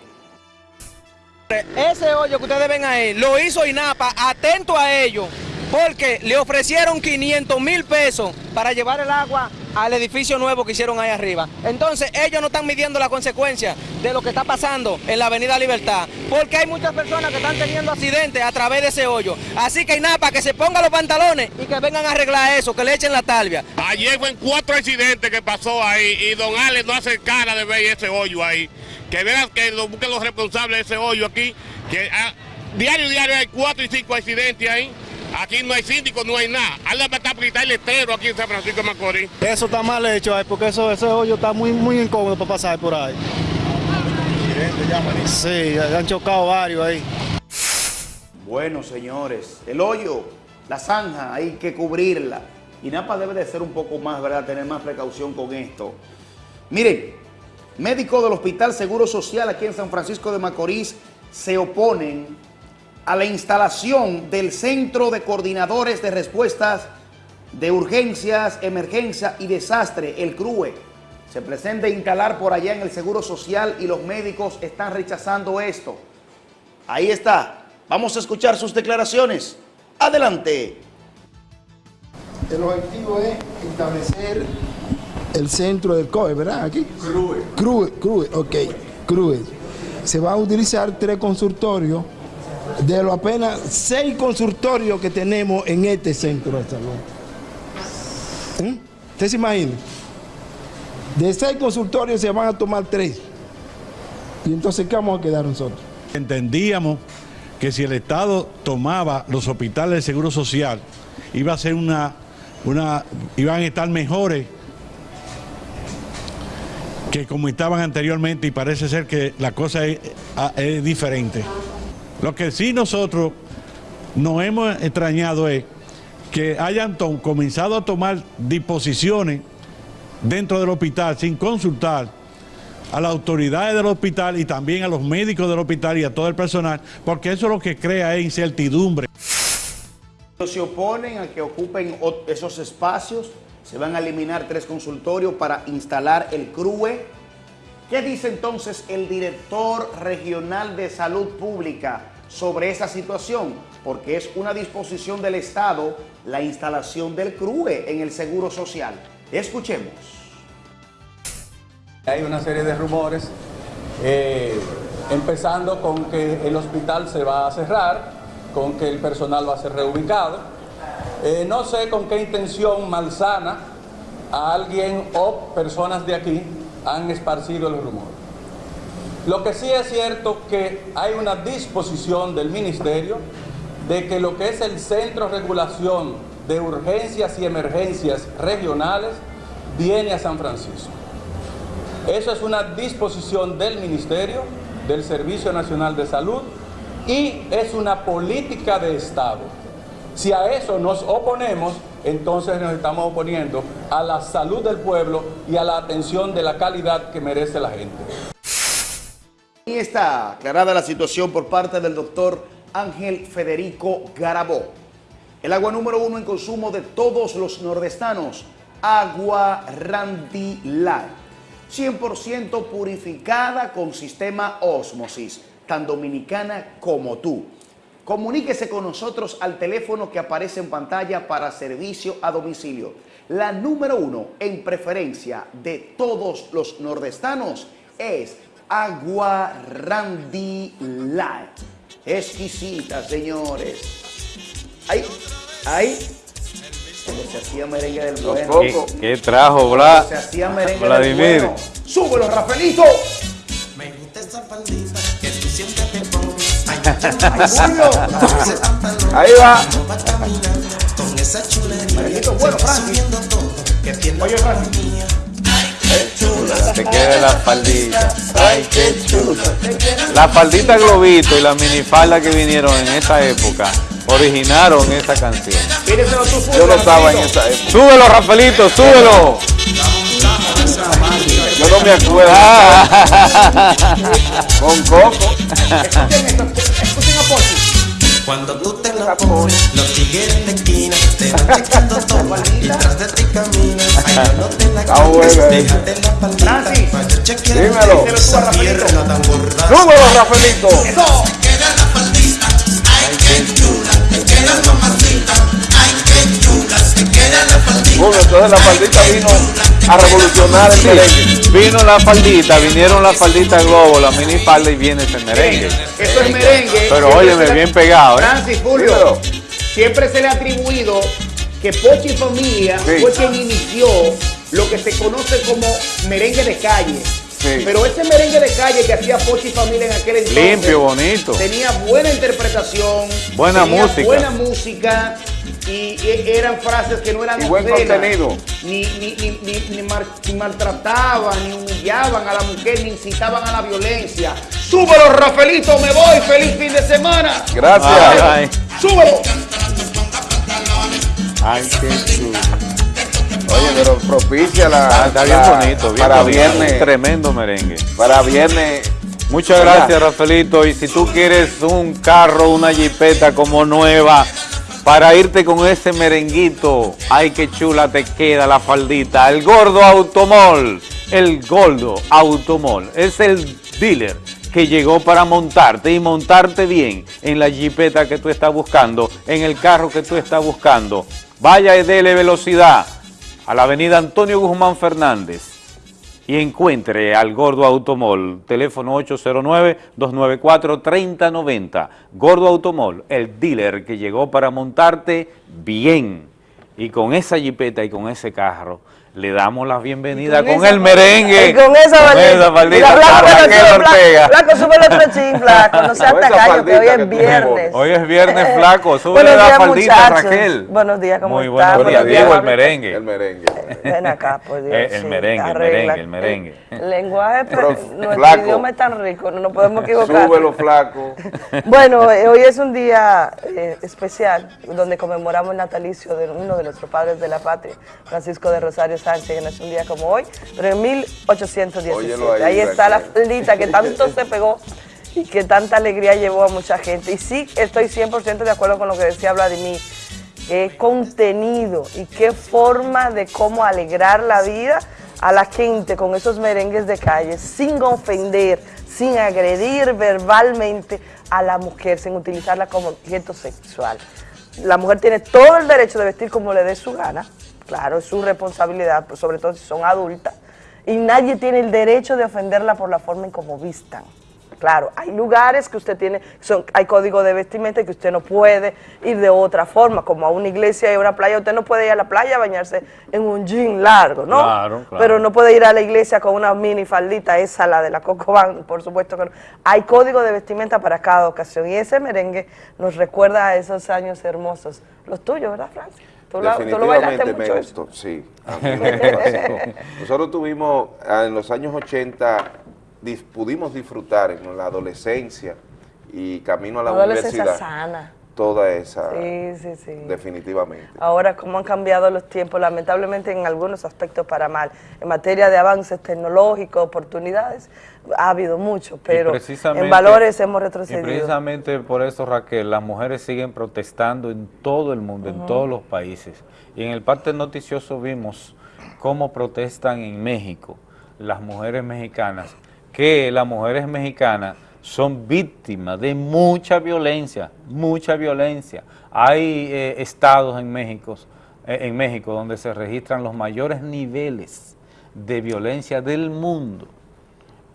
Ese hoyo que ustedes ven ahí, lo hizo INAPA, atento a ello, porque le ofrecieron 500 mil pesos para llevar el agua al edificio nuevo que hicieron ahí arriba. Entonces ellos no están midiendo la consecuencia de lo que está pasando en la Avenida Libertad, porque hay muchas personas que están teniendo accidentes a través de ese hoyo. Así que nada, para que se pongan los pantalones y que vengan a arreglar eso, que le echen la talvia. Ayer fue cuatro accidentes que pasó ahí y don Alex no hace cara de ver ese hoyo ahí. Que vean que busquen los responsables de ese hoyo aquí, que ah, diario, diario hay cuatro y cinco accidentes ahí. Aquí no hay síndico, no hay nada. Hazle para quitar el letrero aquí en San Francisco de Macorís. Eso está mal hecho, eh, porque eso, ese hoyo está muy, muy incómodo para pasar por ahí. Sí, han chocado varios ahí. Bueno, señores, el hoyo, la zanja, hay que cubrirla. Y Napa debe de ser un poco más, ¿verdad? Tener más precaución con esto. Miren, médicos del Hospital Seguro Social aquí en San Francisco de Macorís se oponen a la instalación del Centro de Coordinadores de Respuestas de Urgencias, Emergencia y Desastre, el CRUE. Se pretende instalar por allá en el Seguro Social y los médicos están rechazando esto. Ahí está. Vamos a escuchar sus declaraciones. Adelante. El objetivo es establecer el centro del COE, ¿verdad? Aquí. CRUE. CRUE, CRUE, ok. CRUE. Se van a utilizar tres consultorios de los apenas seis consultorios que tenemos en este centro de salud. ¿Eh? ¿Usted se imagina? De seis consultorios se van a tomar tres. Y entonces, ¿qué vamos a quedar nosotros? Entendíamos que si el Estado tomaba los hospitales de Seguro Social, iba a ser una, una, iban a estar mejores que como estaban anteriormente y parece ser que la cosa es, es diferente. Lo que sí nosotros nos hemos extrañado es que hayan comenzado a tomar disposiciones dentro del hospital sin consultar a las autoridades del hospital y también a los médicos del hospital y a todo el personal, porque eso lo que crea es incertidumbre. Se oponen a que ocupen esos espacios, se van a eliminar tres consultorios para instalar el CRUE. ¿Qué dice entonces el director regional de salud pública sobre esa situación? Porque es una disposición del Estado la instalación del CRUE en el Seguro Social. Escuchemos. Hay una serie de rumores, eh, empezando con que el hospital se va a cerrar, con que el personal va a ser reubicado. Eh, no sé con qué intención malsana a alguien o personas de aquí han esparcido el rumor. Lo que sí es cierto que hay una disposición del Ministerio de que lo que es el Centro de Regulación de Urgencias y Emergencias Regionales viene a San Francisco. Eso es una disposición del Ministerio, del Servicio Nacional de Salud y es una política de Estado. Si a eso nos oponemos, entonces nos estamos oponiendo a la salud del pueblo y a la atención de la calidad que merece la gente. Ahí está aclarada la situación por parte del doctor Ángel Federico Garabó. El agua número uno en consumo de todos los nordestanos, agua Randy Light. 100% purificada con sistema Osmosis, tan dominicana como tú. Comuníquese con nosotros al teléfono que aparece en pantalla para servicio a domicilio. La número uno en preferencia de todos los nordestanos es Agua Randy Light. Exquisita, señores. Ahí, ahí. se hacía merengue del bueno. ¿Qué, qué trajo, Bla? Se hacía merengue Vladimir. del bueno. ¡Súbelo, Rafaelito! Ahí va. Bueno. Oye, Francis. Te quede la faldita. Ay, qué chula. La faldita globito y la minifalda que vinieron en esa época originaron esa canción. Yo no estaba en esa época. Súbelo, Rafaelito, súbelo. Yo no me acuerdo. Con Coco. Cuando tú te la pones, los tigres la esquina te van checando todo y tras de ti caminas. Ay, no te la eh. déjate la palita para yo chequear Dímelo. esa pierna tan gorda. Súbelo, Rafaelito. Te queda la faldita, ay, qué chula, te queda. Bueno, entonces la faldita vino a revolucionar el merengue. Vino la faldita, vinieron la faldita globo, la mini falda y viene ese merengue. Eso es merengue. Pero óyeme, le- bien pegado, ¿eh? Francis, Julio, Dímelo. siempre se le ha atribuido que Pochi y Familia Sí. fue quien inició lo que se conoce como merengue de calle. Pero ese merengue de calle que hacía Pochi Familia en aquel entonces Limpio, bonito. tenía buena interpretación, Buena tenía música. buena música y, e- eran frases que no eran Y buen obscenas, contenido. Ni, ni, ni, ni- ni mar- ni maltrataban, ni humillaban a la mujer, ni incitaban a la violencia. ¡Súbelo, Rafaelito! ¡Me voy! ¡Feliz fin de semana! Gracias. Ay. ¡Súbelo! Ay, qué chulo. Oye, pero propicia la. Ah, está bien la- bonito, bien Para bonito. viernes. Tremendo merengue. Para viernes. Muchas gracias, Rafaelito. Y si tú quieres un carro, una jipeta como nueva, para irte con ese merenguito, ay, qué chula te queda la faldita. El Gordo Automol, el Gordo Automol, es el dealer que llegó para montarte y montarte bien en la jipeta que tú estás buscando, en el carro que tú estás buscando. Vaya y dele velocidad a la avenida Antonio Guzmán Fernández y encuentre al Gordo Automol, teléfono 809-294-3090. Gordo Automol, el dealer que llegó para montarte bien. Y con esa jipeta y con ese carro, le damos la bienvenida con con, esa el merengue. Y con esa faldita. faldita Blanco, para no Raquel sube, Ortega. Blanco, Blanco, sube el otro chin, Flaco. No seas Con esa tacaño, que hoy faldita es viernes. Hoy es viernes, flaco. Sube Buenos la días, faldita, muchachos. Raquel. Buenos días, ¿cómo Muy están? buenos días, Buenos Diego, el merengue. El merengue. Ven acá, por Dios. Eh, el sí, merengue, el merengue, el merengue. El lenguaje, Pero, pero nuestro flaco. idioma es tan rico, no nos podemos equivocar. Súbelo, flaco. Bueno, eh, hoy es un día eh, especial donde conmemoramos el natalicio de uno de nuestros padres de la patria, Francisco de Rosario Sánchez, que nació un día como hoy, pero en 1817. Óyelo ahí, ahí está la faldita que tanto se pegó y que tanta alegría llevó a mucha gente. Y sí, estoy 100% de acuerdo con lo que decía Vladimir. Qué contenido y qué forma de cómo alegrar la vida a la gente con esos merengues de calle, sin ofender, sin agredir verbalmente a la mujer, sin utilizarla como objeto sexual. La mujer tiene todo el derecho de vestir como le dé su gana, claro, es su responsabilidad, pues, sobre todo si son adultas, y nadie tiene el derecho de ofenderla por la forma en cómo vistan. Claro, hay lugares que usted tiene, son, hay código de vestimenta que usted no puede ir de otra forma, como a una iglesia y a una playa, usted no puede ir a la playa a bañarse en un jean largo, ¿no? Claro, claro. Pero no puede ir a la iglesia con una mini faldita, esa la de la Coco Band, por supuesto que no. Hay código de vestimenta para cada ocasión y ese merengue nos recuerda a esos años hermosos. Los tuyos, ¿verdad, Francis? Tú lo, tú lo Definitivamente me gustó, sí. a mí me fascinó. Nosotros tuvimos, ah, en los años 80, dis- pudimos disfrutar en la adolescencia y camino a la Una adolescencia universidad, sana. toda esa, Sí, sí, sí. definitivamente. Ahora, cómo han cambiado los tiempos, lamentablemente en algunos aspectos para mal. En materia de avances tecnológicos, oportunidades, ha habido mucho, pero en valores hemos Y retrocedido. precisamente por eso, Raquel, las mujeres siguen protestando en todo el mundo, en todos los países. Y en el parte noticioso vimos cómo protestan en México las mujeres mexicanas, que las mujeres mexicanas son víctimas de mucha violencia, mucha violencia. Hay eh, estados en México, eh, en México donde se registran los mayores niveles de violencia del mundo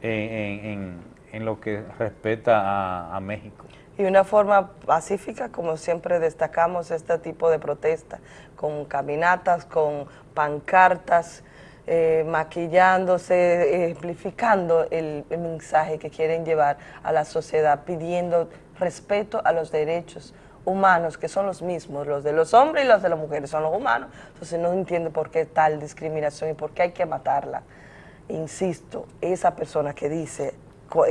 en, en- lo que respecta a, México. Y una forma pacífica, como siempre destacamos este tipo de protesta, con caminatas, con pancartas, eh, maquillándose, amplificando el, el mensaje que quieren llevar a la sociedad, pidiendo respeto a los derechos humanos, que son los mismos, los de los hombres y los de las mujeres, son los humanos. Entonces no entiendo por qué tal discriminación y por qué hay que matarla. Insisto, esa persona que dice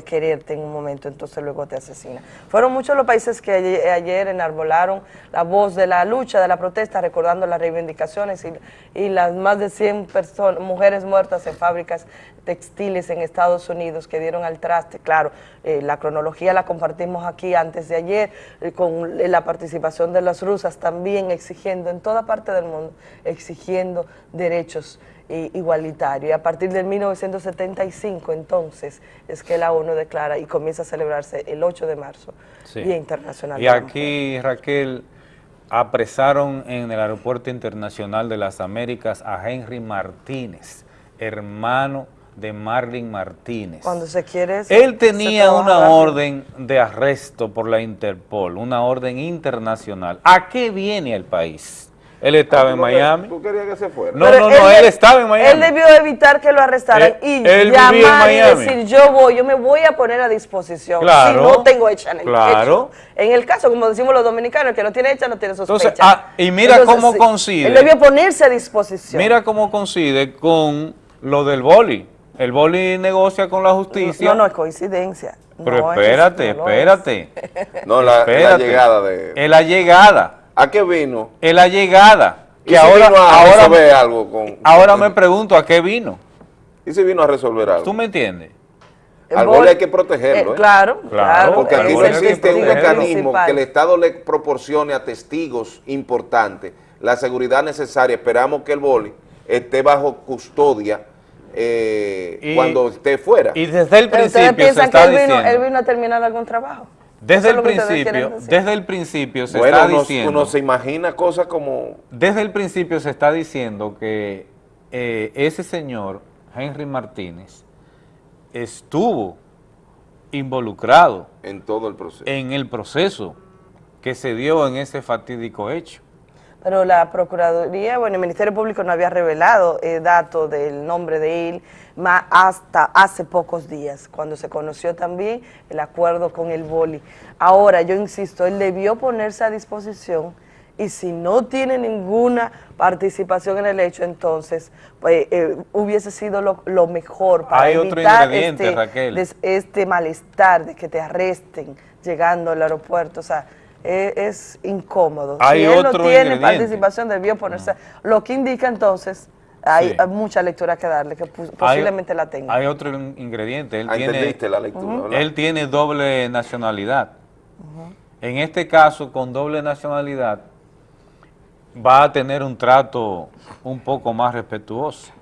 quererte en un momento, entonces luego te asesina. Fueron muchos los países que ayer, enarbolaron la voz de la lucha, de la protesta, recordando las reivindicaciones y, y las más de 100 personas, mujeres muertas en fábricas textiles en Estados Unidos que dieron al traste. Claro, eh, la cronología la compartimos aquí antes de ayer, eh, con la participación de las rusas también exigiendo en toda parte del mundo, exigiendo derechos eh, igualitarios. Y a partir del 1975 entonces es que la ONU declara y comienza a celebrarse el 8 de marzo, Sí. Día Internacional Y de aquí, Raquel, apresaron en el Aeropuerto Internacional de las Américas a Henry Martínez, hermano de Marlin Martínez. Cuando se quiere... Él tenía una orden de arresto por la Interpol, una orden internacional. ¿A qué viene el país? Él estaba en Miami. ¿Tú querías que se fuera? No, Pero no, no, él, estaba en Miami. Él debió evitar que lo arrestaran Él- y él vivía en llamar y decir, yo voy, yo me voy a poner a disposición. Claro, si no tengo hecha en el claro. hecho. En el caso, como decimos los dominicanos, el que no tiene hecha no tiene sospecha. Entonces, ah, y mira cómo coincide. Él debió ponerse a disposición. Mira cómo coincide con lo del boli. El boli negocia con la justicia. No, no es coincidencia. Pero No es- espérate, no lo es. espérate. No, la, la llegada de... Es la llegada. ¿A qué vino? Es la llegada. ¿Y Que si ahora, vino a ahora, resolver algo con- ahora me pregunto a qué vino. ¿Y si vino a resolver algo? ¿Tú me entiendes? Al boli hay que protegerlo, Eh, ¿eh? claro, claro. Porque aquí no existe un mecanismo que el Estado le proporcione a testigos importantes la seguridad necesaria. Esperamos que el boli esté bajo custodia eh, Y- cuando esté fuera. Y desde el principio se piensan que está él vino, diciendo. él vino a terminar algún trabajo. Desde el principio, desde el principio se bueno, está uno, diciendo. uno se imagina cosas como... Desde el principio se está diciendo que eh, ese señor, Henry Martínez, estuvo involucrado en todo el proceso. en el proceso que se dio en ese fatídico hecho. Pero la Procuraduría, bueno, el Ministerio Público no había revelado eh, datos del nombre de él ma- hasta hace pocos días, cuando se conoció también el acuerdo con el boli. Ahora, yo insisto, él debió ponerse a disposición y si no tiene ninguna participación en el hecho, entonces pues, eh, hubiese sido lo, lo mejor para Hay evitar este, Raquel. des- este malestar de que te arresten llegando al aeropuerto. O sea, es, es incómodo. Hay si él no otro tiene ingrediente. participación, debió ponerse. Lo que indica entonces, hay, Sí. mucha lectura que darle, que pu- posiblemente la tenga. Hay otro in- ingrediente. Él Ah, tiene, entendiste la lectura. Él tiene doble nacionalidad. En este caso, con doble nacionalidad, va a tener un trato un poco más respetuoso.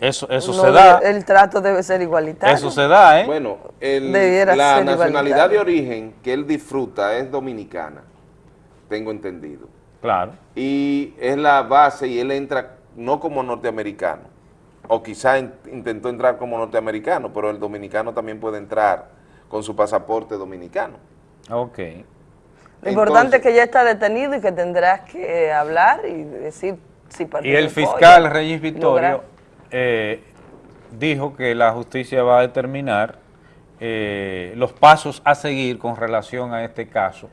Eso, eso No, se da. El trato debe ser igualitario. Eso se da, ¿eh? Bueno, el- la nacionalidad de origen que él disfruta es dominicana, tengo entendido. Claro. Y es la base y él entra no como norteamericano, o quizá in- intentó entrar como norteamericano, pero el dominicano también puede entrar con su pasaporte dominicano. Ok. Lo importante es que ya está detenido y que tendrás que eh, hablar y decir si Y el fiscal Reyes. Victorio eh, dijo que la justicia va a determinar eh, los pasos a seguir con relación a este caso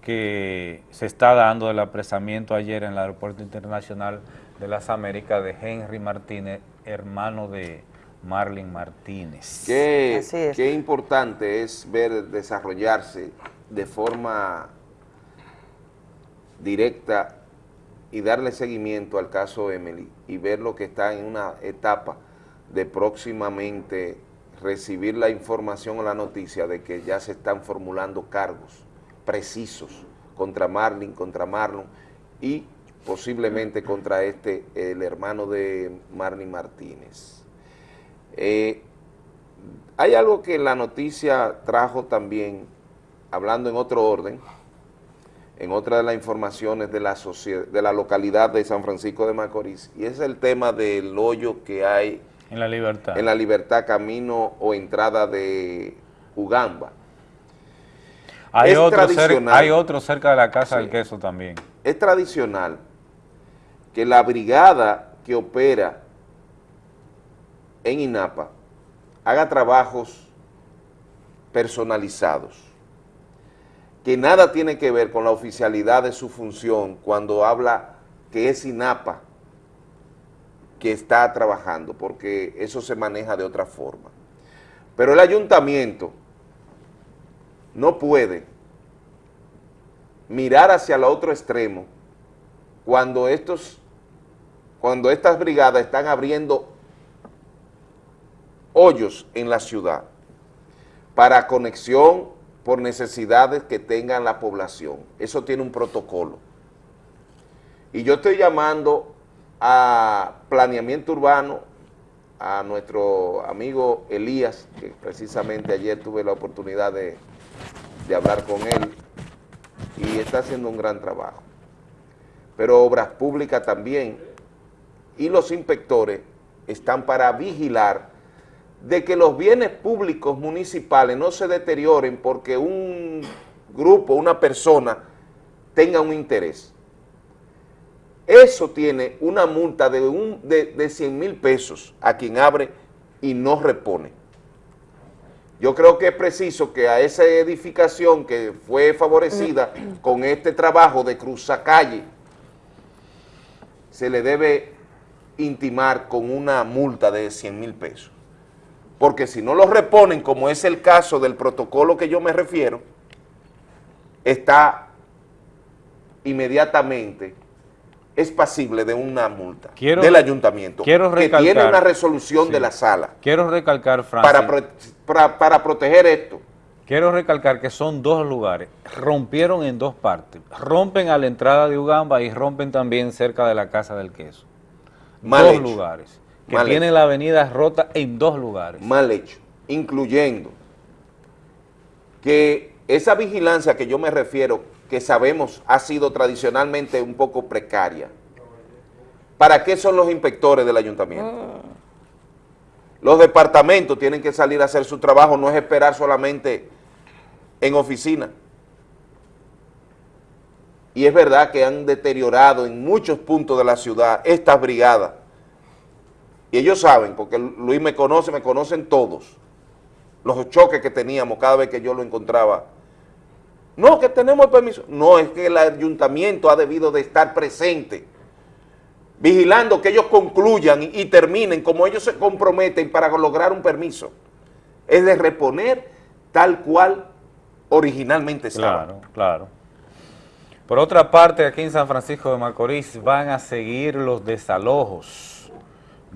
que se está dando del apresamiento ayer en el Aeropuerto Internacional de las Américas de Henry Martínez, hermano de Marlin Martínez. Qué, qué importante es ver desarrollarse de forma directa y darle seguimiento al caso Emily y ver lo que está en una etapa de próximamente recibir la información o la noticia de que ya se están formulando cargos precisos contra Marlin, contra Marlon y posiblemente contra este, el hermano de Marlin Martínez. Eh, hay algo que la noticia trajo también, hablando en otro orden, en otra de las informaciones de la, socie- de la localidad de San Francisco de Macorís, y es el tema del hoyo que hay En la libertad. en la libertad camino o entrada de Ugamba. hay, es otro cer- tradicional. hay otro cerca de la Casa Sí. del Queso también. Es tradicional que la brigada que opera en INAPA haga trabajos personalizados, que nada tiene que ver con la oficialidad de su función cuando habla que es INAPA que está trabajando, porque eso se maneja de otra forma. Pero el ayuntamiento no puede mirar hacia el otro extremo cuando estos cuando estas brigadas están abriendo hoyos en la ciudad para conexión por necesidades que tengan la población. Eso tiene un protocolo. Y yo estoy llamando a planeamiento urbano, a nuestro amigo Elías, que precisamente ayer tuve la oportunidad de, de hablar con él, y está haciendo un gran trabajo. Pero Obras Públicas también y los inspectores están para vigilar de que los bienes públicos municipales no se deterioren porque un grupo, una persona tenga un interés. Eso tiene una multa de, un, de, de 100 mil pesos a quien abre y no repone. Yo creo que es preciso que a esa edificación que fue favorecida con este trabajo de cruzacalle, se le debe intimar con una multa de 100 mil pesos. Porque si no lo reponen, como es el caso del protocolo que yo me refiero, está inmediatamente es pasible de una multa Quiero- del ayuntamiento quiero que tiene recalcar- una resolución Sí. de la sala Quiero recalcar, Francis, para, pro- para, para proteger esto. quiero recalcar que son dos lugares, rompieron en dos partes, rompen a la entrada de Ugamba y rompen también cerca de la Casa del Queso. Mal dos hecho. lugares, que Mal hecho. la avenida rota en dos lugares. mal hecho, incluyendo que esa vigilancia que yo me refiero, que sabemos ha sido tradicionalmente un poco precaria. ¿Para qué son los inspectores del ayuntamiento? Los departamentos tienen que salir a hacer su trabajo, no es esperar solamente en oficina. Y es verdad que han deteriorado en muchos puntos de la ciudad estas brigadas. Y ellos saben, porque Luis me conoce, me conocen todos, los choques que teníamos cada vez que yo lo encontraba. No, que tenemos el permiso. No, es que el ayuntamiento ha debido de estar presente, vigilando que ellos concluyan y, y terminen como ellos se comprometen para lograr un permiso. Es de reponer tal cual originalmente estaba. Claro, claro. Por otra parte, aquí en San Francisco de Macorís van a seguir los desalojos,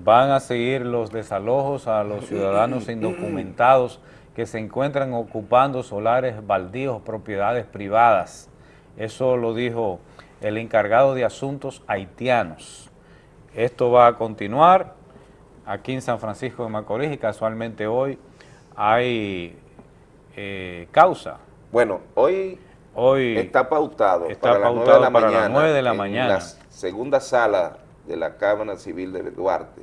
van a seguir los desalojos a los ciudadanos indocumentados que se encuentran ocupando solares baldíos, propiedades privadas. Eso lo dijo el encargado de asuntos haitianos. Esto va a continuar aquí en San Francisco de Macorís y casualmente hoy hay eh, causa. Bueno, hoy, Hoy está pautado está para, las de pautado la para las mañana, nueve de la en mañana. la segunda sala de la Cámara Civil de Duarte,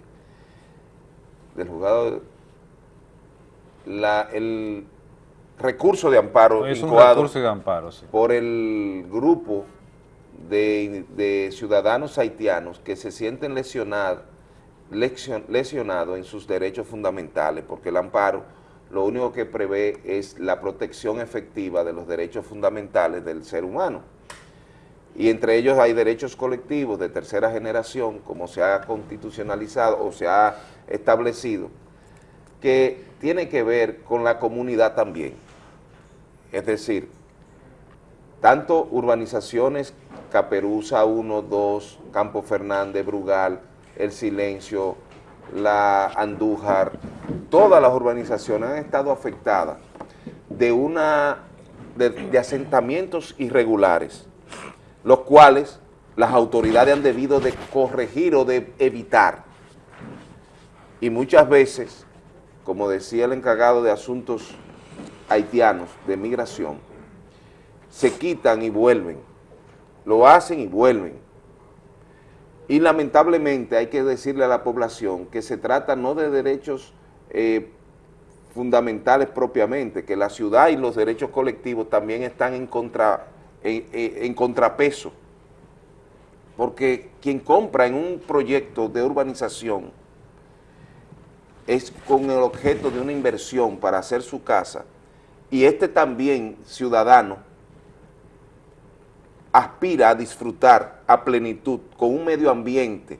del juzgado, la- el recurso de amparo Es un recurso de amparo, sí. por el grupo de, de ciudadanos haitianos que se sienten lesionados lesionados en sus derechos fundamentales, porque el amparo lo único que prevé es la protección efectiva de los derechos fundamentales del ser humano. Y entre ellos hay derechos colectivos de tercera generación, como se ha constitucionalizado o se ha establecido, que tiene que ver con la comunidad también. Es decir, tanto urbanizaciones Caperuza 1, 2, Campo Fernández, Brugal, El Silencio, la Andújar, todas las urbanizaciones han estado afectadas de una de, de asentamientos irregulares, los cuales las autoridades han debido de corregir o de evitar. Y muchas veces, como decía el encargado de asuntos haitianos de migración, se quitan y vuelven, lo hacen y vuelven. Y lamentablemente hay que decirle a la población que se trata no de derechos eh, fundamentales propiamente, que la ciudad y los derechos colectivos también están en, contra, en, contrapeso, porque quien compra en un proyecto de urbanización es con el objeto de una inversión para hacer su casa, y este también, ciudadano, aspira a disfrutar a plenitud con un medio ambiente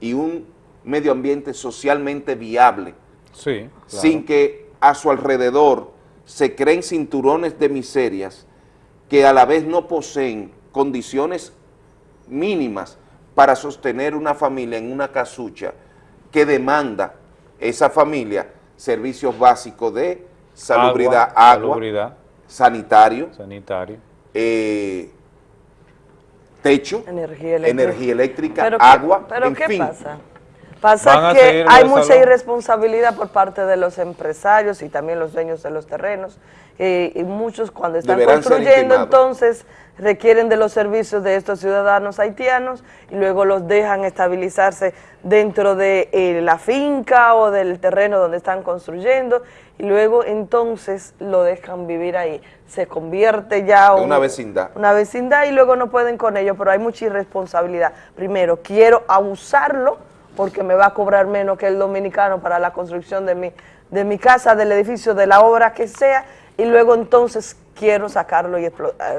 y un medio ambiente socialmente viable, Sí, claro. sin que a su alrededor se creen cinturones de miserias que a la vez no poseen condiciones mínimas para sostener una familia en una casucha que demanda esa familia servicios básicos de salubridad, agua, salubridad, sanitario, sanitario. eh, techo, Energía eléctrica. energía eléctrica, Pero ¿qué- agua, pero en ¿qué fin. pasa? Pasa que hay mucha salón. irresponsabilidad por parte de los empresarios y también los dueños de los terrenos. eh, y muchos cuando están Deberán construyendo entonces requieren de los servicios de estos ciudadanos haitianos y luego los dejan estabilizarse dentro de eh, la finca o del terreno donde están construyendo y luego entonces lo dejan vivir ahí. Se convierte ya Una un- vecindad. una vecindad y luego no pueden con ello, pero hay mucha irresponsabilidad. Primero, quiero abusarlo porque me va a cobrar menos que el dominicano para la construcción de mi, de mi casa, del edificio, de la obra que sea, y luego entonces quiero sacarlo y eh,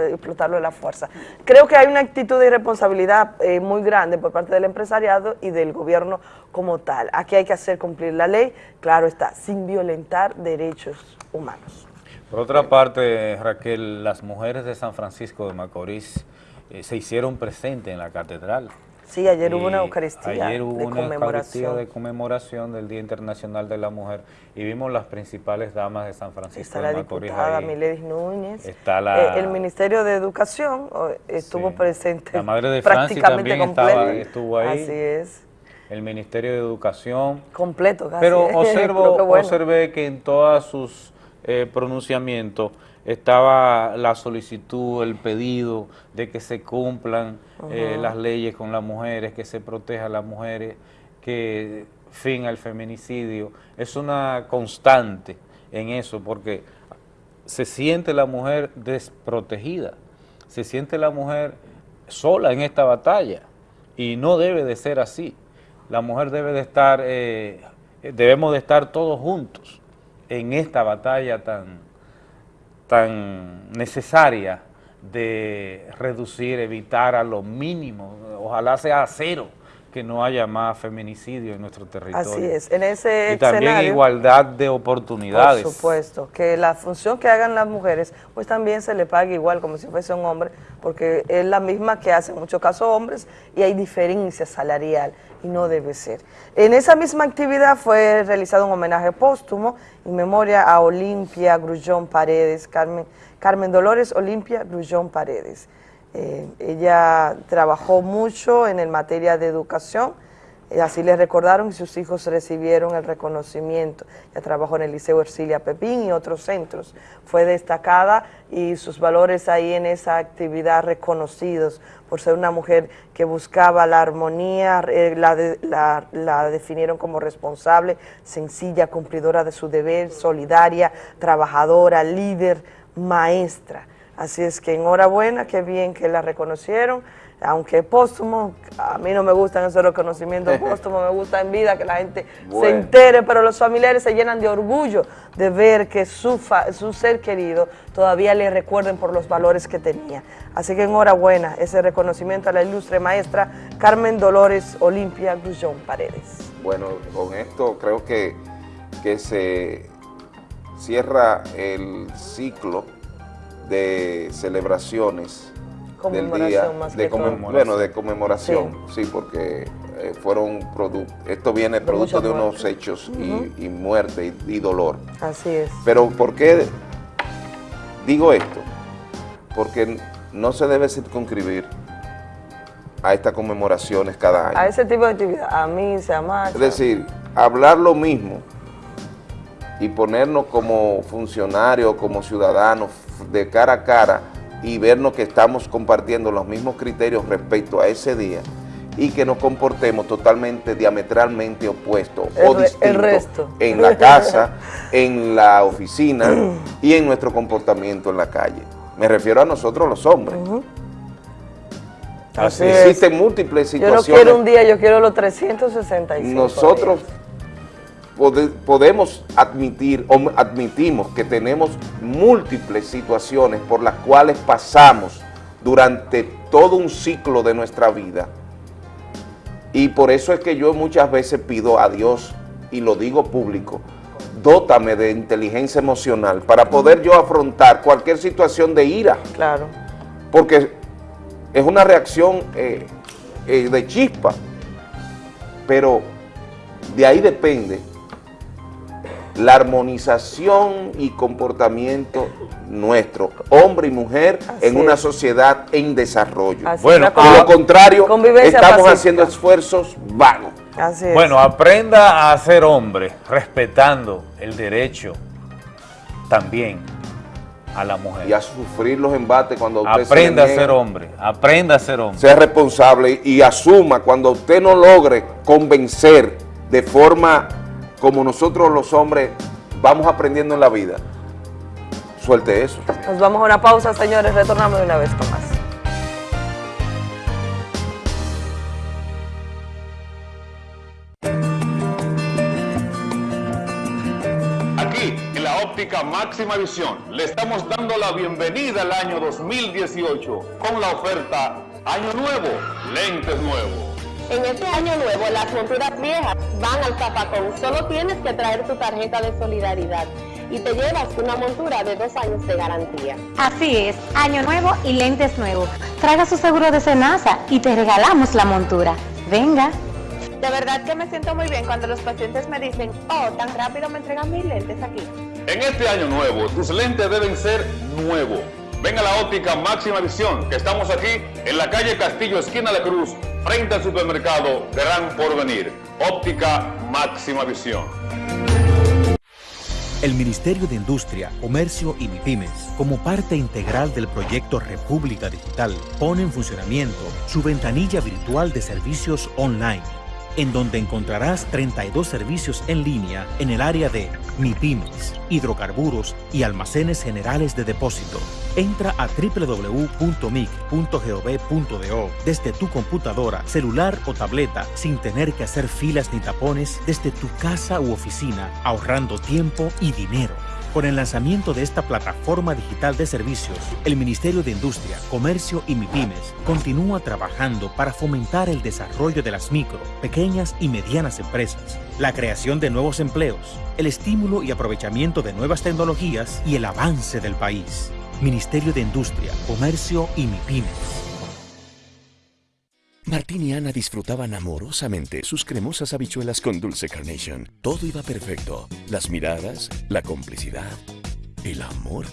explotarlo de la fuerza. Creo que hay una actitud de irresponsabilidad eh, muy grande por parte del empresariado y del gobierno como tal. Aquí hay que hacer cumplir la ley, claro está, sin violentar derechos humanos. Por otra parte, Raquel, las mujeres de San Francisco de Macorís eh, se hicieron presentes en la catedral. Sí, ayer hubo Y una Eucaristía Ayer hubo de una Eucaristía conmemoración. de conmemoración del Día Internacional de la Mujer y vimos las principales damas de San Francisco Está de la Macorís diputada ahí. Miledis Núñez. Está la- Eh, el Ministerio de Educación estuvo presente La madre de prácticamente también estaba, estuvo ahí. Así es. El Ministerio de Educación. Completo casi. Pero observo, qué bueno. observé que en todos sus eh, pronunciamientos estaba la solicitud, el pedido de que se cumplan eh, las leyes con las mujeres, que se proteja a las mujeres, que fin al feminicidio. Es una constante en eso, porque se siente la mujer desprotegida, se siente la mujer sola en esta batalla y no debe de ser así. La mujer debe de estar, eh, debemos de estar todos juntos en esta batalla tan, tan necesaria de reducir, evitar a lo mínimo, ojalá sea a cero, que no haya más feminicidio en nuestro territorio. Así es. En ese Y también escenario, igualdad de oportunidades. Por supuesto, que la función que hagan las mujeres, pues también se le pague igual como si fuese un hombre, porque es la misma que hacen en muchos casos hombres y hay diferencia salarial y no debe ser. En esa misma actividad fue realizado un homenaje póstumo en memoria a Olimpia Grullón Paredes, Carmen, Carmen Dolores Olimpia Grullón Paredes. Eh, ella trabajó mucho en el materia de educación, eh, así le recordaron y sus hijos recibieron el reconocimiento. Ella trabajó en el Liceo Ercilia Pepín y otros centros. Fue destacada y sus valores ahí en esa actividad reconocidos por ser una mujer que buscaba la armonía, eh, la, la- la definieron como responsable, sencilla, cumplidora de su deber, solidaria, trabajadora, líder, maestra. Así es que enhorabuena, qué bien que la reconocieron, aunque póstumo, a mí no me gustan esos reconocimientos póstumos, me gusta en vida que la gente se entere, pero los familiares se llenan de orgullo de ver que su, fa- su ser querido todavía le recuerden por los valores que tenía. Así que enhorabuena, ese reconocimiento a la ilustre maestra Carmen Dolores Olimpia Grullón Paredes. Bueno, con esto creo que, que se cierra el ciclo de celebraciones del día Conmemoración más de que todo. conmem- bueno de conmemoración sí, porque eh, fueron producto esto viene De producto de unos hechos y- muerte y, y dolor Así es. pero ¿por qué digo esto? porque no se debe circunscribir a estas conmemoraciones cada año A ese tipo de actividad, a mí se ama. es decir, hablar lo mismo y ponernos como funcionarios, como ciudadanos de cara a cara y vernos que estamos compartiendo los mismos criterios respecto a ese día y que nos comportemos totalmente diametralmente opuestos El o distintos resto. en la casa, en la oficina y en nuestro comportamiento en la calle. Me refiero a nosotros los hombres. Así Existen múltiples Yo no situaciones. quiero un día, yo quiero los 365. Nosotros pode- podemos admitir o admitimos que tenemos múltiples situaciones por las cuales pasamos durante todo un ciclo de nuestra vida. Y por eso es que yo muchas veces pido a Dios, y lo digo público, dótame de inteligencia emocional para poder yo afrontar cualquier situación de ira. Claro. Porque es una reacción eh, eh, de chispa, pero de ahí depende la armonización y comportamiento nuestro, hombre y mujer, en una sociedad en desarrollo. Así bueno, la lo contrario, estamos pacífica. haciendo esfuerzos vagos. Así es. Bueno, aprenda a ser hombre, respetando el derecho también a la mujer. Y a sufrir los embates cuando usted se Aprenda a ser hombre, aprenda a ser hombre. Sea responsable y asuma cuando usted no logre convencer de forma como nosotros los hombres vamos aprendiendo en la vida. Suelte eso. Nos vamos a una pausa, señores. Retornamos de una vez con más. Aquí, en la óptica máxima visión, le estamos dando la bienvenida al año 2018 con la oferta Año Nuevo, lentes nuevos. En este año nuevo, las monturas viejas van al zapacón. Solo tienes que traer tu tarjeta de solidaridad y te llevas una montura de dos años de garantía. Así es, año nuevo y lentes nuevos. Traiga su seguro de Senasa y te regalamos la montura. Venga. De verdad que me siento muy bien cuando los pacientes me dicen, oh, tan rápido me entregan mis lentes aquí. En este año nuevo, tus lentes deben ser nuevos. Ven a la óptica máxima visión, que estamos aquí en la calle Castillo, esquina de Cruz, frente al supermercado Gran Porvenir. Óptica máxima visión. El Ministerio de Industria, Comercio y MIPIMES, como parte integral del proyecto República Digital, pone en funcionamiento su ventanilla virtual de servicios online, en donde encontrarás 32 servicios en línea en el área de MIPIMES, hidrocarburos y almacenes generales de depósito. Entra a www.mic.gov.do desde tu computadora, celular o tableta sin tener que hacer filas ni tapones desde tu casa u oficina, ahorrando tiempo y dinero. Con el lanzamiento de esta plataforma digital de servicios, el Ministerio de Industria, Comercio y MIPIMES continúa trabajando para fomentar el desarrollo de las micro, pequeñas y medianas empresas, la creación de nuevos empleos, el estímulo y aprovechamiento de nuevas tecnologías y el avance del país. Ministerio de Industria, Comercio y MIPIMES. Martín y Ana disfrutaban amorosamente sus cremosas habichuelas con dulce carnation. Todo iba perfecto. Las miradas, la complicidad, el amor.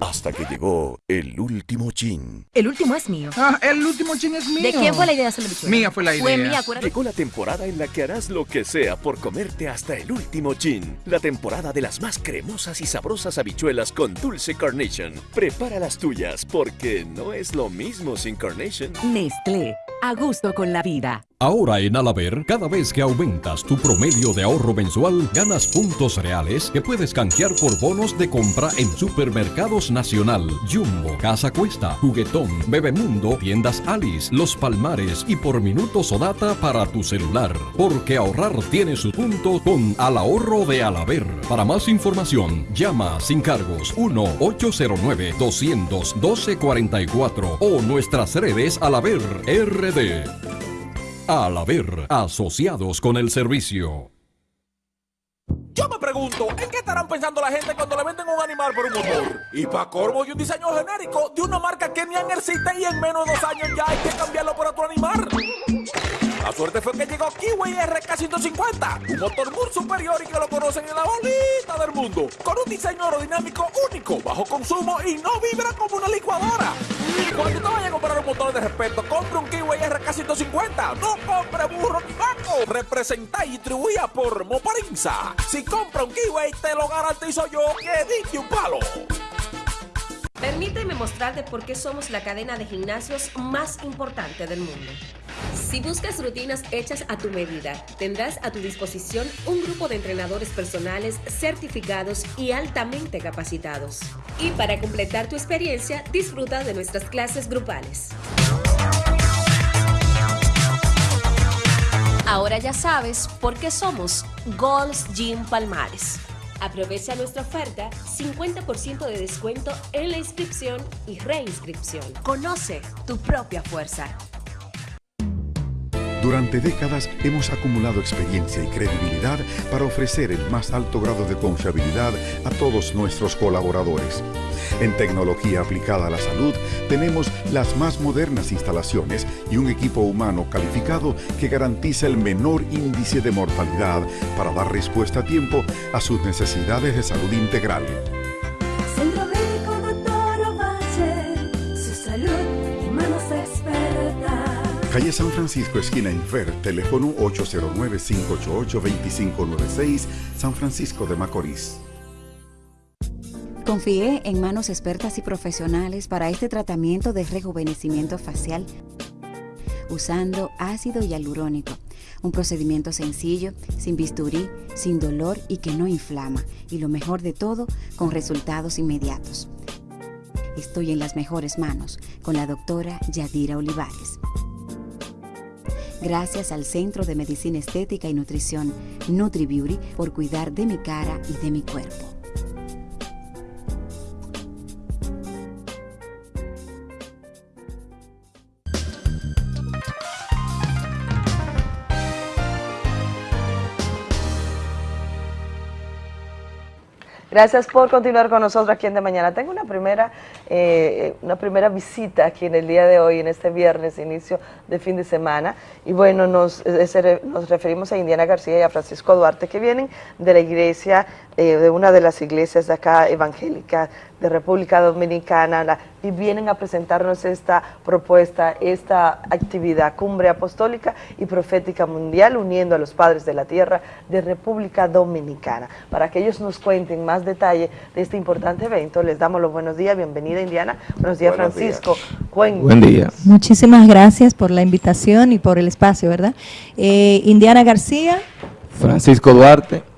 Hasta que llegó el último chin. El último es mío. Ah, el último chin es mío. ¿De quién fue la idea de hacer la bichuela? Mía fue la Fue idea. mía, acuérdate. Llegó la temporada en la que harás lo que sea por comerte hasta el último chin. La temporada de las más cremosas y sabrosas habichuelas con dulce carnation. Prepara las tuyas porque no es lo mismo sin carnation. Nestlé, a gusto con la vida. Ahora en Alaber, cada vez que aumentas tu promedio de ahorro mensual, ganas puntos reales que puedes canjear por bonos de compra en Supermercados Nacional, Jumbo, Casa Cuesta, Juguetón, Bebemundo, Tiendas Alice, Los Palmares y por minutos o data para tu celular. Porque ahorrar tiene su punto con Al Ahorro de Alaber. Para más información, llama sin cargos 1-809-200-1244 o nuestras redes Alaber RD. Al haber asociados con el servicio. Yo me pregunto, ¿en qué estarán pensando la gente cuando le venden un animal por un motor? Y para cormo y un diseño genérico de una marca que ni existe y en menos de dos años ya hay que cambiarlo por otro animal. La suerte fue que llegó Kiwi RK150, un motor muy superior y que lo conocen en la bolita del mundo, con un diseño aerodinámico único, bajo consumo y no vibra como una licuadora. Cuando te vayas a comprar un motor de respeto, compre un Kiwi RK150, no compre burro ni banco. Representa y distribuida por Moparinza. Si compra un Kiwi, te lo garantizo yo que diste un palo. Permíteme mostrarte por qué somos la cadena de gimnasios más importante del mundo. Si buscas rutinas hechas a tu medida, tendrás a tu disposición un grupo de entrenadores personales certificados y altamente capacitados. Y para completar tu experiencia, disfruta de nuestras clases grupales. Ahora ya sabes por qué somos Gold's Gym Palmares. Aprovecha nuestra oferta 50% de descuento en la inscripción y reinscripción. Conoce tu propia fuerza. Durante décadas hemos acumulado experiencia y credibilidad para ofrecer el más alto grado de confiabilidad a todos nuestros colaboradores. En tecnología aplicada a la salud tenemos las más modernas instalaciones y un equipo humano calificado que garantiza el menor índice de mortalidad para dar respuesta a tiempo a sus necesidades de salud integral. Calle San Francisco, esquina Infer, teléfono 809-588-2596, San Francisco de Macorís. Confié en manos expertas y profesionales para este tratamiento de rejuvenecimiento facial usando ácido hialurónico, un procedimiento sencillo, sin bisturí, sin dolor y que no inflama, y lo mejor de todo, con resultados inmediatos. Estoy en las mejores manos con la doctora Yadira Olivares. Gracias al Centro de Medicina Estética y Nutrición NutriBeauty por cuidar de mi cara y de mi cuerpo. Gracias por continuar con nosotros aquí en De Mañana. Tengo una primera, eh, una primera visita aquí en el día de hoy, en este viernes, inicio de fin de semana. Y bueno, nos, eh, nos referimos a Indiana García y a Francisco Duarte, que vienen de la iglesia, eh, de una de las iglesias de acá evangélicas de República Dominicana, y vienen a presentarnos esta propuesta, esta actividad, Cumbre Apostólica y Profética Mundial, uniendo a los padres de la tierra de República Dominicana. Para que ellos nos cuenten más detalle de este importante evento, les damos los buenos días, Indiana, buenos días Buenos Francisco. Buen día. Muchísimas gracias por la invitación y por el espacio, ¿verdad? Eh, Indiana García. Francisco Duarte.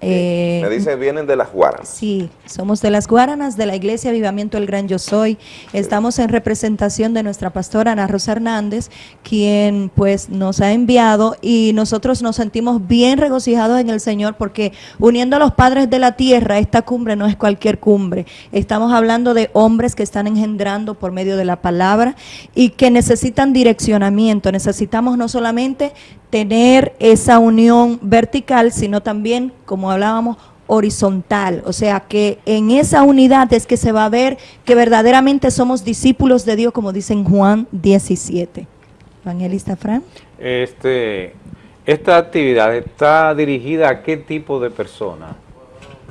Eh, Me dice, vienen de las Guaranas. Sí, somos de las Guaranas, de la Iglesia Avivamiento El Gran Yo Soy. Estamos en representación de nuestra pastora Ana Rosa Hernández, quien pues nos ha enviado y nosotros nos sentimos bien regocijados en el Señor porque uniendo a los padres de la tierra, esta cumbre no es cualquier cumbre. Estamos hablando de hombres que están engendrando por medio de la palabra y que necesitan direccionamiento. Necesitamos no solamente tener esa unión vertical, sino también, como hablábamos, horizontal, o sea que en esa unidad es que se va a ver que verdaderamente somos discípulos de Dios, como dice en Juan 17. Evangelista Fran. Este, esta actividad está dirigida a qué tipo de personas?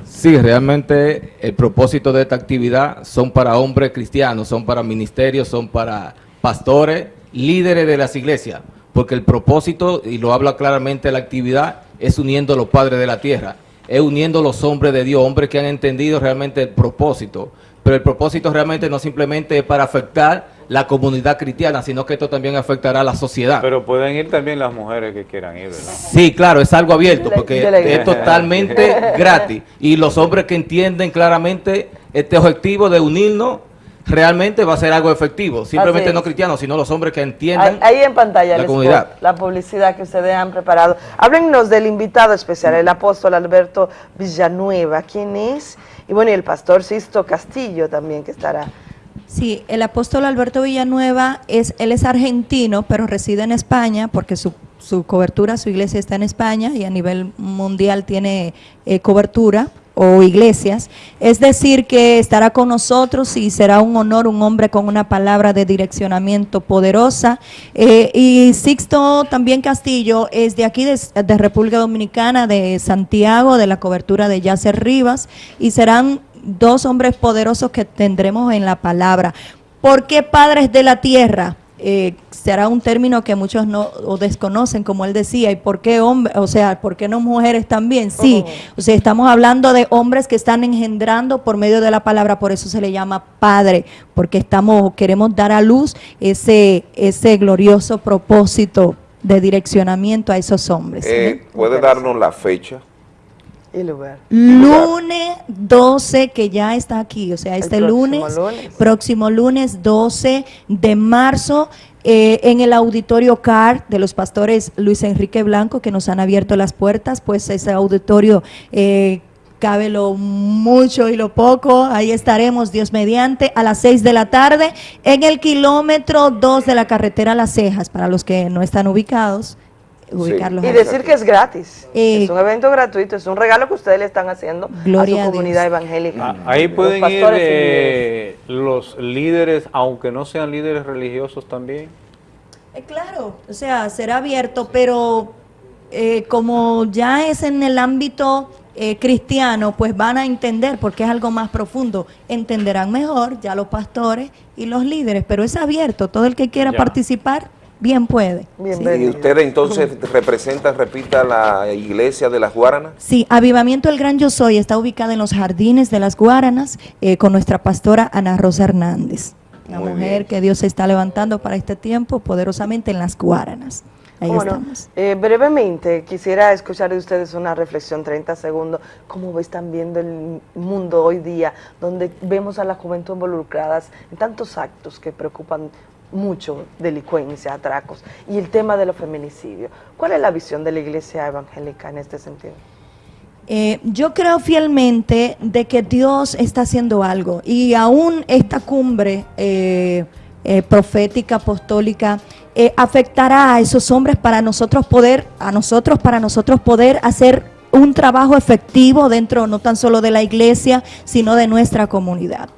Sí, realmente el propósito de esta actividad son para hombres cristianos, son para ministerios, son para pastores, líderes de las iglesias, porque el propósito, y lo habla claramente la actividad, es uniendo a los padres de la tierra, es uniendo a los hombres de Dios, hombres que han entendido realmente el propósito, pero el propósito realmente no simplemente es para afectar la comunidad cristiana, sino que esto también afectará a la sociedad. Pero pueden ir también las mujeres que quieran ir, ¿verdad? Sí, claro, es algo abierto porque es totalmente gratis. Y los hombres que entienden claramente este objetivo de unirnos, realmente va a ser algo efectivo. Simplemente no cristianos, sino los hombres que entiendan. Ahí, en pantalla la comunidad. la publicidad que ustedes han preparado. Háblennos del invitado especial, el apóstol Alberto Villanueva. ¿Quién es? Y bueno, y el pastor Sisto Castillo también que estará. Sí, el apóstol Alberto Villanueva es, él es argentino, pero reside en España porque su, su cobertura, su iglesia está en España y a nivel mundial tiene eh, cobertura o iglesias. Es decir, que estará con nosotros y será un honor un hombre con una palabra de direccionamiento poderosa. Eh, y Sixto también Castillo es de aquí, de, de República Dominicana, de Santiago, de la cobertura de Yacer Rivas, y serán dos hombres poderosos que tendremos en la palabra. ¿Por qué padres de la tierra? Eh, será un término que muchos no o desconocen, como él decía, y por qué hombres, o sea, ¿por qué no mujeres también? Sí, o sea, estamos hablando de hombres que están engendrando por medio de la palabra, por eso se le llama padre, porque estamos, queremos dar a luz ese, ese glorioso propósito de direccionamiento a esos hombres. Eh, ¿Puede darnos la fecha? Y lugar. Lunes 12, que ya está aquí, o sea, este lunes. próximo lunes 12 de marzo, eh, en el auditorio CAR de los pastores Luis Enrique Blanco, que nos han abierto las puertas, pues ese auditorio eh, cabe lo mucho y lo poco, ahí estaremos, Dios mediante, a las 6 de la tarde, en el kilómetro 2 de la carretera Las Cejas, para los que no están ubicados. Ubicarlos Y decir que es gratis. Eh, es un evento gratuito, es un regalo que ustedes le están haciendo Gloria a su comunidad evangélica. Ah, Ahí Los pueden ir eh, los líderes, aunque no sean líderes religiosos también. Eh, claro, o sea, será abierto, pero eh, como ya es en el ámbito eh, cristiano, pues van a entender, porque es algo más profundo, entenderán mejor ya los pastores y los líderes, pero es abierto, todo el que quiera Ya. participar, bien puede. Y usted entonces representa, repita, la iglesia de las Guaranas. Sí, Avivamiento El Gran Yo Soy está ubicada en los jardines de las Guaranas eh, con nuestra pastora Ana Rosa Hernández, la Muy mujer bien. que Dios se está levantando para este tiempo poderosamente en las Guaranas. Ahí Bueno, estamos. eh, brevemente, quisiera escuchar de ustedes una reflexión, 30 segundos, cómo están viendo el mundo hoy día, donde vemos a la juventud involucradas en tantos actos que preocupan mucho, delincuencia, atracos, y el tema de los feminicidios. ¿Cuál es la visión de la iglesia evangélica en este sentido? Eh, yo creo fielmente de que Dios está haciendo algo y aún esta cumbre eh, eh, profética, apostólica, afectará a esos hombres para nosotros poder, a nosotros, para nosotros poder hacer un trabajo efectivo dentro no tan solo de la iglesia, sino de nuestra comunidad.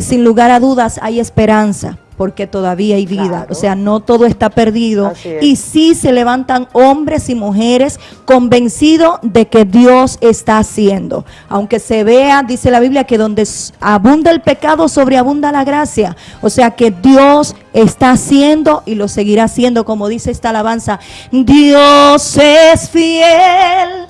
Sin lugar a dudas hay esperanza porque todavía hay vida, o sea, no todo está perdido es. y sí se levantan hombres y mujeres convencidos de que Dios está haciendo. Aunque se vea, dice la Biblia, que donde abunda el pecado, sobreabunda la gracia. O sea que Dios está haciendo y lo seguirá haciendo, como dice esta alabanza. Dios es fiel.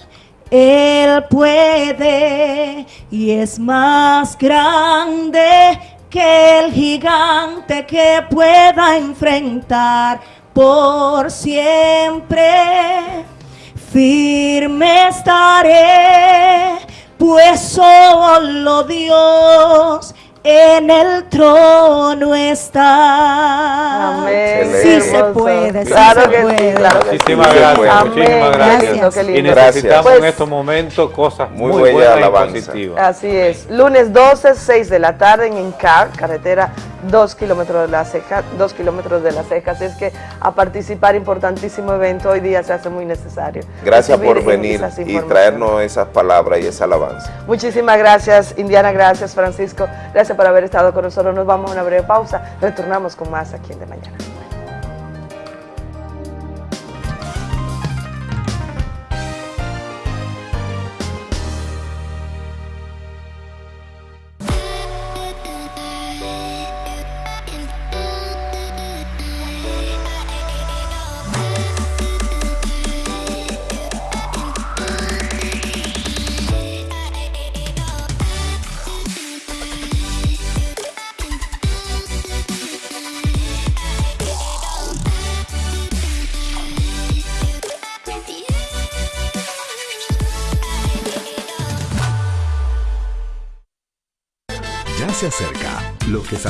Él puede y es más grande que el gigante que pueda enfrentar por siempre. Firme estaré, pues solo Dios en el trono está. Amén. Sí se puede, sí Claro se que sí, puede. claro sí. Muchísimas gracias, puede. muchísimas Amén. gracias. Y necesitamos Pues, en estos momentos cosas muy, Muy buenas y alabanza. positivas. Así es, lunes 12, 6 de la tarde en Encar, carretera 2 kilómetros de la ceja, 2 kilómetros de la ceja, así es que a participar, importantísimo evento, hoy día se hace muy necesario. Gracias por venir y traernos esas palabras y esa alabanza. Muchísimas gracias, Indiana, gracias, Francisco, gracias por haber estado con nosotros, nos vamos a una breve pausa, retornamos con más aquí en De Mañana.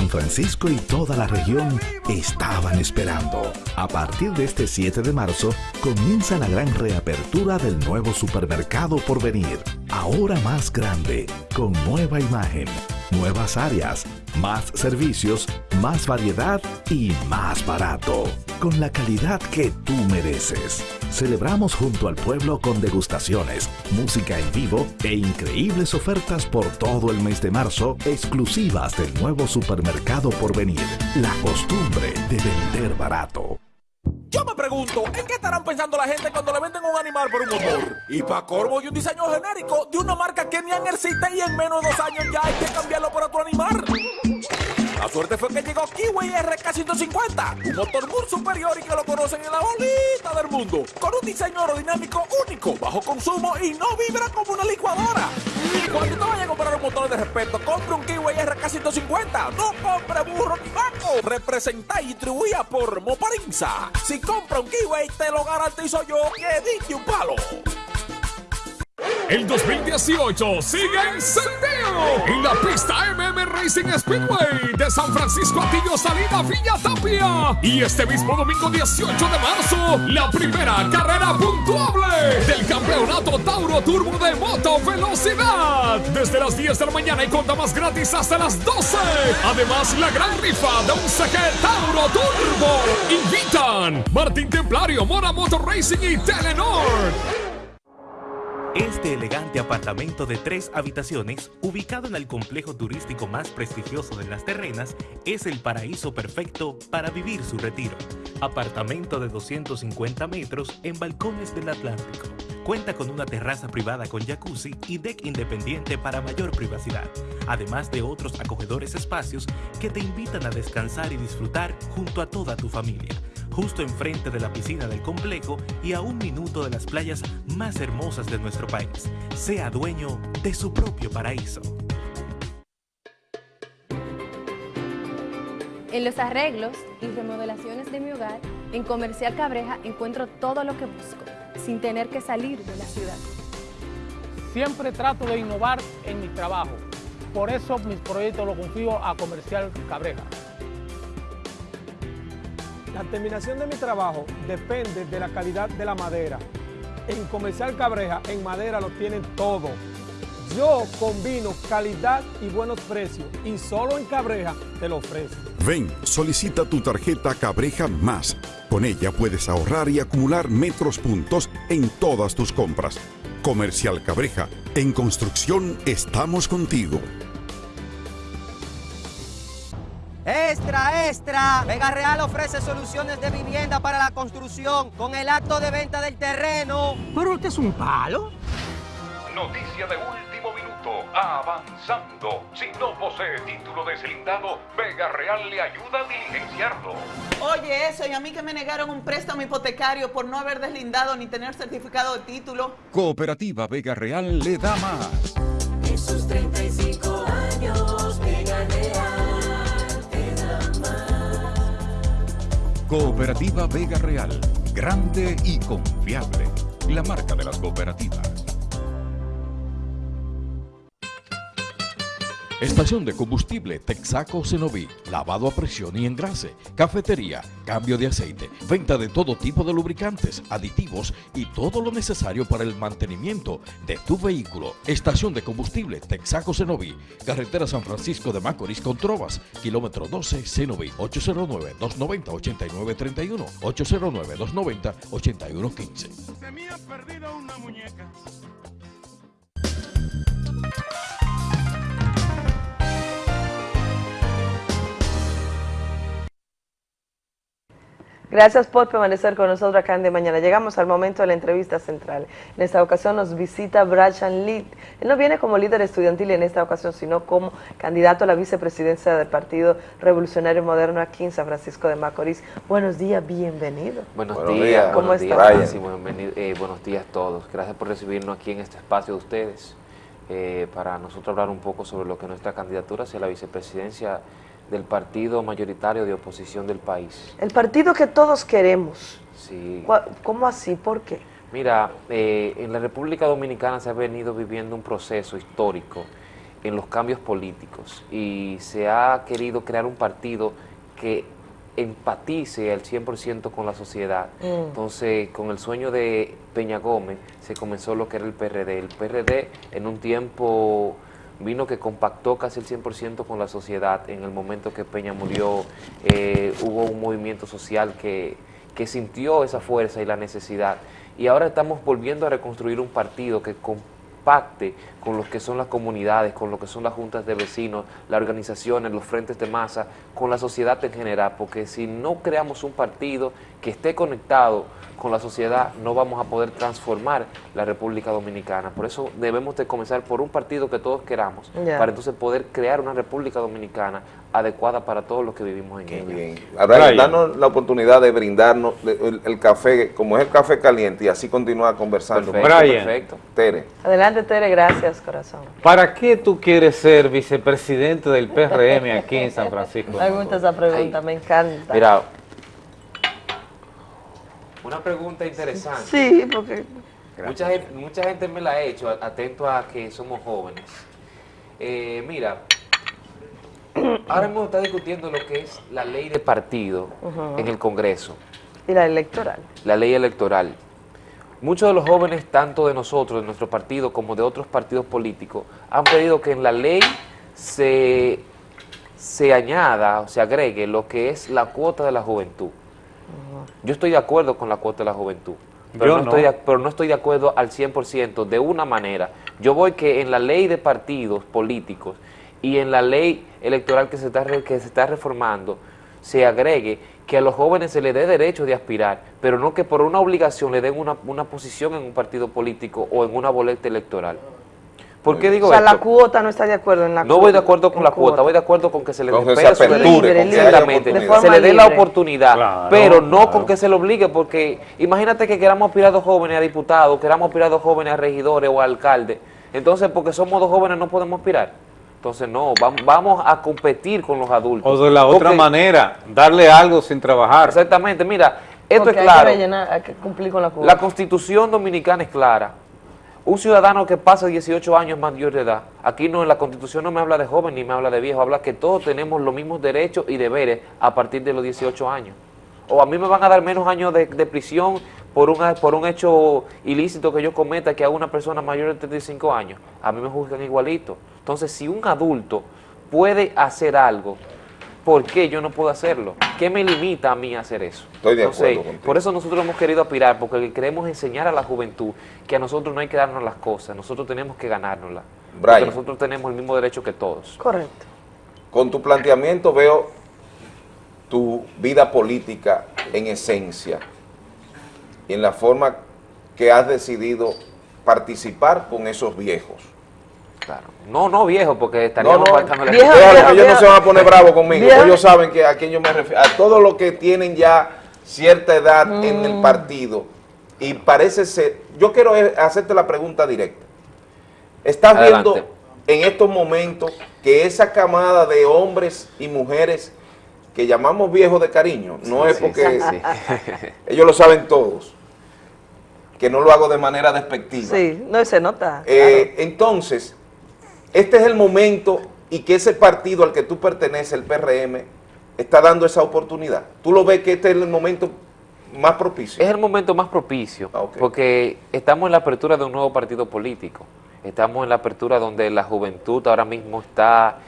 San Francisco y toda la región estaban esperando. A partir de este 7 de marzo comienza la gran reapertura del nuevo supermercado por venir. Ahora más grande, con nueva imagen, nuevas áreas, más servicios, más variedad y más barato. Con la calidad que tú mereces. Celebramos junto al pueblo con degustaciones, música en vivo e increíbles ofertas por todo el mes de marzo exclusivas del nuevo supermercado por venir. La costumbre de vender barato. Yo me pregunto, ¿en qué estarán pensando la gente cuando le venden un animal por un motor? Y para corvo y un diseño genérico de una marca que ni existe y en menos de dos años ya hay que cambiarlo por otro animal. La suerte fue que llegó Kiwi RK150, un motor muy superior y que lo conocen en la bolita del mundo, con un diseño aerodinámico único, bajo consumo y no vibra como una licuadora. Cuando te vayas a comprar un motor de respeto, compre un Kiwi RK150, no compre burro ni vaco. Representa y distribuida por Moparinza. Si compra un Kiwi, te lo garantizo yo que dije un palo. El 2018 sigue encendido en la pista MM Racing Speedway de San Francisco Atillo Salida Villa Tapia. Y este mismo domingo 18 de marzo, la primera carrera puntuable del campeonato Tauro Turbo de Moto Velocidad. Desde las 10 de la mañana y con damas gratis hasta las 12. Además, la gran rifa de un CG Tauro Turbo. Invitan Martín Templario, Mora Motor Racing y Telenor. Este elegante apartamento de tres habitaciones, ubicado en el complejo turístico más prestigioso de las terrenas, es el paraíso perfecto para vivir su retiro. Apartamento de 250 metros en balcones del Atlántico. Cuenta con una terraza privada con jacuzzi y deck independiente para mayor privacidad, además de otros acogedores espacios que te invitan a descansar y disfrutar junto a toda tu familia. Justo enfrente de la piscina del complejo y a un minuto de las playas más hermosas de nuestro país. Sea dueño de su propio paraíso. En los arreglos y remodelaciones de mi hogar, en Comercial Cabreja encuentro todo lo que busco, sin tener que salir de la ciudad. Siempre trato de innovar en mi trabajo, por eso mis proyectos los confío a Comercial Cabreja. La terminación de mi trabajo depende de la calidad de la madera. En Comercial Cabreja, en madera lo tienen todo. Yo combino calidad y buenos precios y solo en Cabreja te lo ofrezco. Ven, solicita tu tarjeta Cabreja Más. Con ella puedes ahorrar y acumular metros puntos en todas tus compras. Comercial Cabreja, en construcción estamos contigo. Extra, extra. Vega Real ofrece soluciones de vivienda para la construcción con el acto de venta del terreno. ¿Pero este es un palo? Noticia de último minuto. Avanzando. Si no posee título deslindado, Vega Real le ayuda a diligenciarlo. Oye, eso, y a mí que me negaron un préstamo hipotecario por no haber deslindado ni tener certificado de título. Cooperativa Vega Real le da más. En sus Cooperativa Vega Real. Grande y confiable. La marca de las cooperativas. Estación de combustible Texaco Cenoví, lavado a presión y engrase, cafetería, cambio de aceite, venta de todo tipo de lubricantes, aditivos y todo lo necesario para el mantenimiento de tu vehículo. Estación de combustible Texaco Cenoví, carretera San Francisco de Macorís con Trovas, kilómetro 12 Cenoví, 809-290-8931, 809-290-8115. Se me ha perdido una muñeca. Gracias por permanecer con nosotros acá en De Mañana. Llegamos al momento de la entrevista central. En esta ocasión nos visita Brian Lee. Él no viene como líder estudiantil en esta ocasión, sino como candidato a la vicepresidencia del Partido Revolucionario Moderno aquí en San Francisco de Macorís. Buenos días, bienvenido. Buenos, buenos días, ¿Cómo días, sí, bienvenido, eh, buenos días a todos. Gracias por recibirnos aquí en este espacio de ustedes eh, para nosotros hablar un poco sobre lo que nuestra candidatura hacia la vicepresidencia del partido mayoritario de oposición del país. El partido que todos queremos. Sí. ¿Cómo así? ¿Por qué? Mira, eh, en la República Dominicana se ha venido viviendo un proceso histórico en los cambios políticos y se ha querido crear un partido que empatice al 100% con la sociedad. Mm. Entonces, con el sueño de Peña Gómez, se comenzó lo que era el PRD. El PRD en un tiempo vino que compactó casi el 100% con la sociedad. En el momento que Peña murió, eh, hubo un movimiento social que, que sintió esa fuerza y la necesidad. Y ahora estamos volviendo a reconstruir un partido que compacte con lo que son las comunidades, con lo que son las juntas de vecinos, las organizaciones, los frentes de masa, con la sociedad en general, porque si no creamos un partido que esté conectado con la sociedad, no vamos a poder transformar la República Dominicana. Por eso debemos de comenzar por un partido que todos queramos, para entonces poder crear una República Dominicana adecuada para todos los que vivimos en ella. Bien. Ahora, danos la oportunidad de brindarnos el, el café, como es el café caliente, y así continuar conversando. Perfecto, Brian. perfecto. Tere. Adelante, Tere, gracias, corazón. ¿Para qué tú quieres ser vicepresidente del PRM aquí en San Francisco? Me gusta esa pregunta, me encanta. Mira, una pregunta interesante. Sí, porque... Mucha gente, mucha gente me la ha hecho, atento a que somos jóvenes. Eh, mira, ahora hemos estado discutiendo lo que es la ley de partido en el Congreso, Y la electoral. la ley electoral. Muchos de los jóvenes, tanto de nosotros, de nuestro partido, como de otros partidos políticos, han pedido que en la ley se, se añada o se agregue lo que es la cuota de la juventud. Yo estoy de acuerdo con la cuota de la juventud, pero, Yo no. Estoy de, pero no estoy de acuerdo al 100% de una manera. Yo voy que en la ley de partidos políticos y en la ley electoral que se está, que se está reformando se agregue que a los jóvenes se les dé derecho de aspirar, pero no que por una obligación le den una, una posición en un partido político o en una boleta electoral. ¿Por qué digo O sea, esto? la cuota no está de acuerdo en la No voy de acuerdo con la cuota, voy de acuerdo con que se le espere se aperture, se le dé la oportunidad, Claro, pero no claro. con que se le obligue, porque imagínate que queramos aspirar dos jóvenes a diputados, queramos aspirar dos jóvenes a regidores o a alcaldes, entonces porque somos dos jóvenes no podemos aspirar. Entonces no, vam- vamos a competir con los adultos. O de la otra Porque- manera, darle algo sin trabajar. Exactamente, mira, esto Porque es hay claro. que rellenar, hay que cumplir con la cuota. La constitución dominicana es clara. Un ciudadano que pasa 18 años mayor de edad, aquí no en la constitución no me habla de joven ni me habla de viejo, habla que todos tenemos los mismos derechos y deberes a partir de los 18 años. O a mí me van a dar menos años de, prisión por un, por un hecho ilícito que yo cometa que a una persona mayor de 35 años. A mí me juzgan igualito. Entonces, si un adulto puede hacer algo, ¿por qué yo no puedo hacerlo? ¿Qué me limita a mí a hacer eso? Estoy de Entonces, acuerdo contigo. por eso nosotros hemos querido aspirar, porque queremos enseñar a la juventud que a nosotros no hay que darnos las cosas, nosotros tenemos que ganárnoslas. Porque Brian. nosotros tenemos el mismo derecho que todos. Correcto. Con tu planteamiento veo tu vida política en esencia y en la forma que has decidido participar con esos viejos. Claro. No, no viejo, porque estaríamos No, no, faltándole viejo, ellos no se van a poner bravos conmigo, Viejo. ellos saben que a quién yo me refiero, a todos los que tienen ya cierta edad en Mm. el partido y parece ser, yo quiero eh, hacerte la pregunta directa. ¿Estás Adelante. viendo en estos momentos que esa camada de hombres y mujeres que llamamos viejos de cariño, no Sí, es porque sí, sí. ellos lo saben todos, que no lo hago de manera despectiva. Sí, no se nota. Eh, Entonces, este es el momento y que ese partido al que tú perteneces, el PRM, está dando esa oportunidad. ¿Tú lo ves que este es el momento más propicio? Es el momento más propicio, Ah, porque estamos en la apertura de un nuevo partido político. Estamos en la apertura donde la juventud ahora mismo está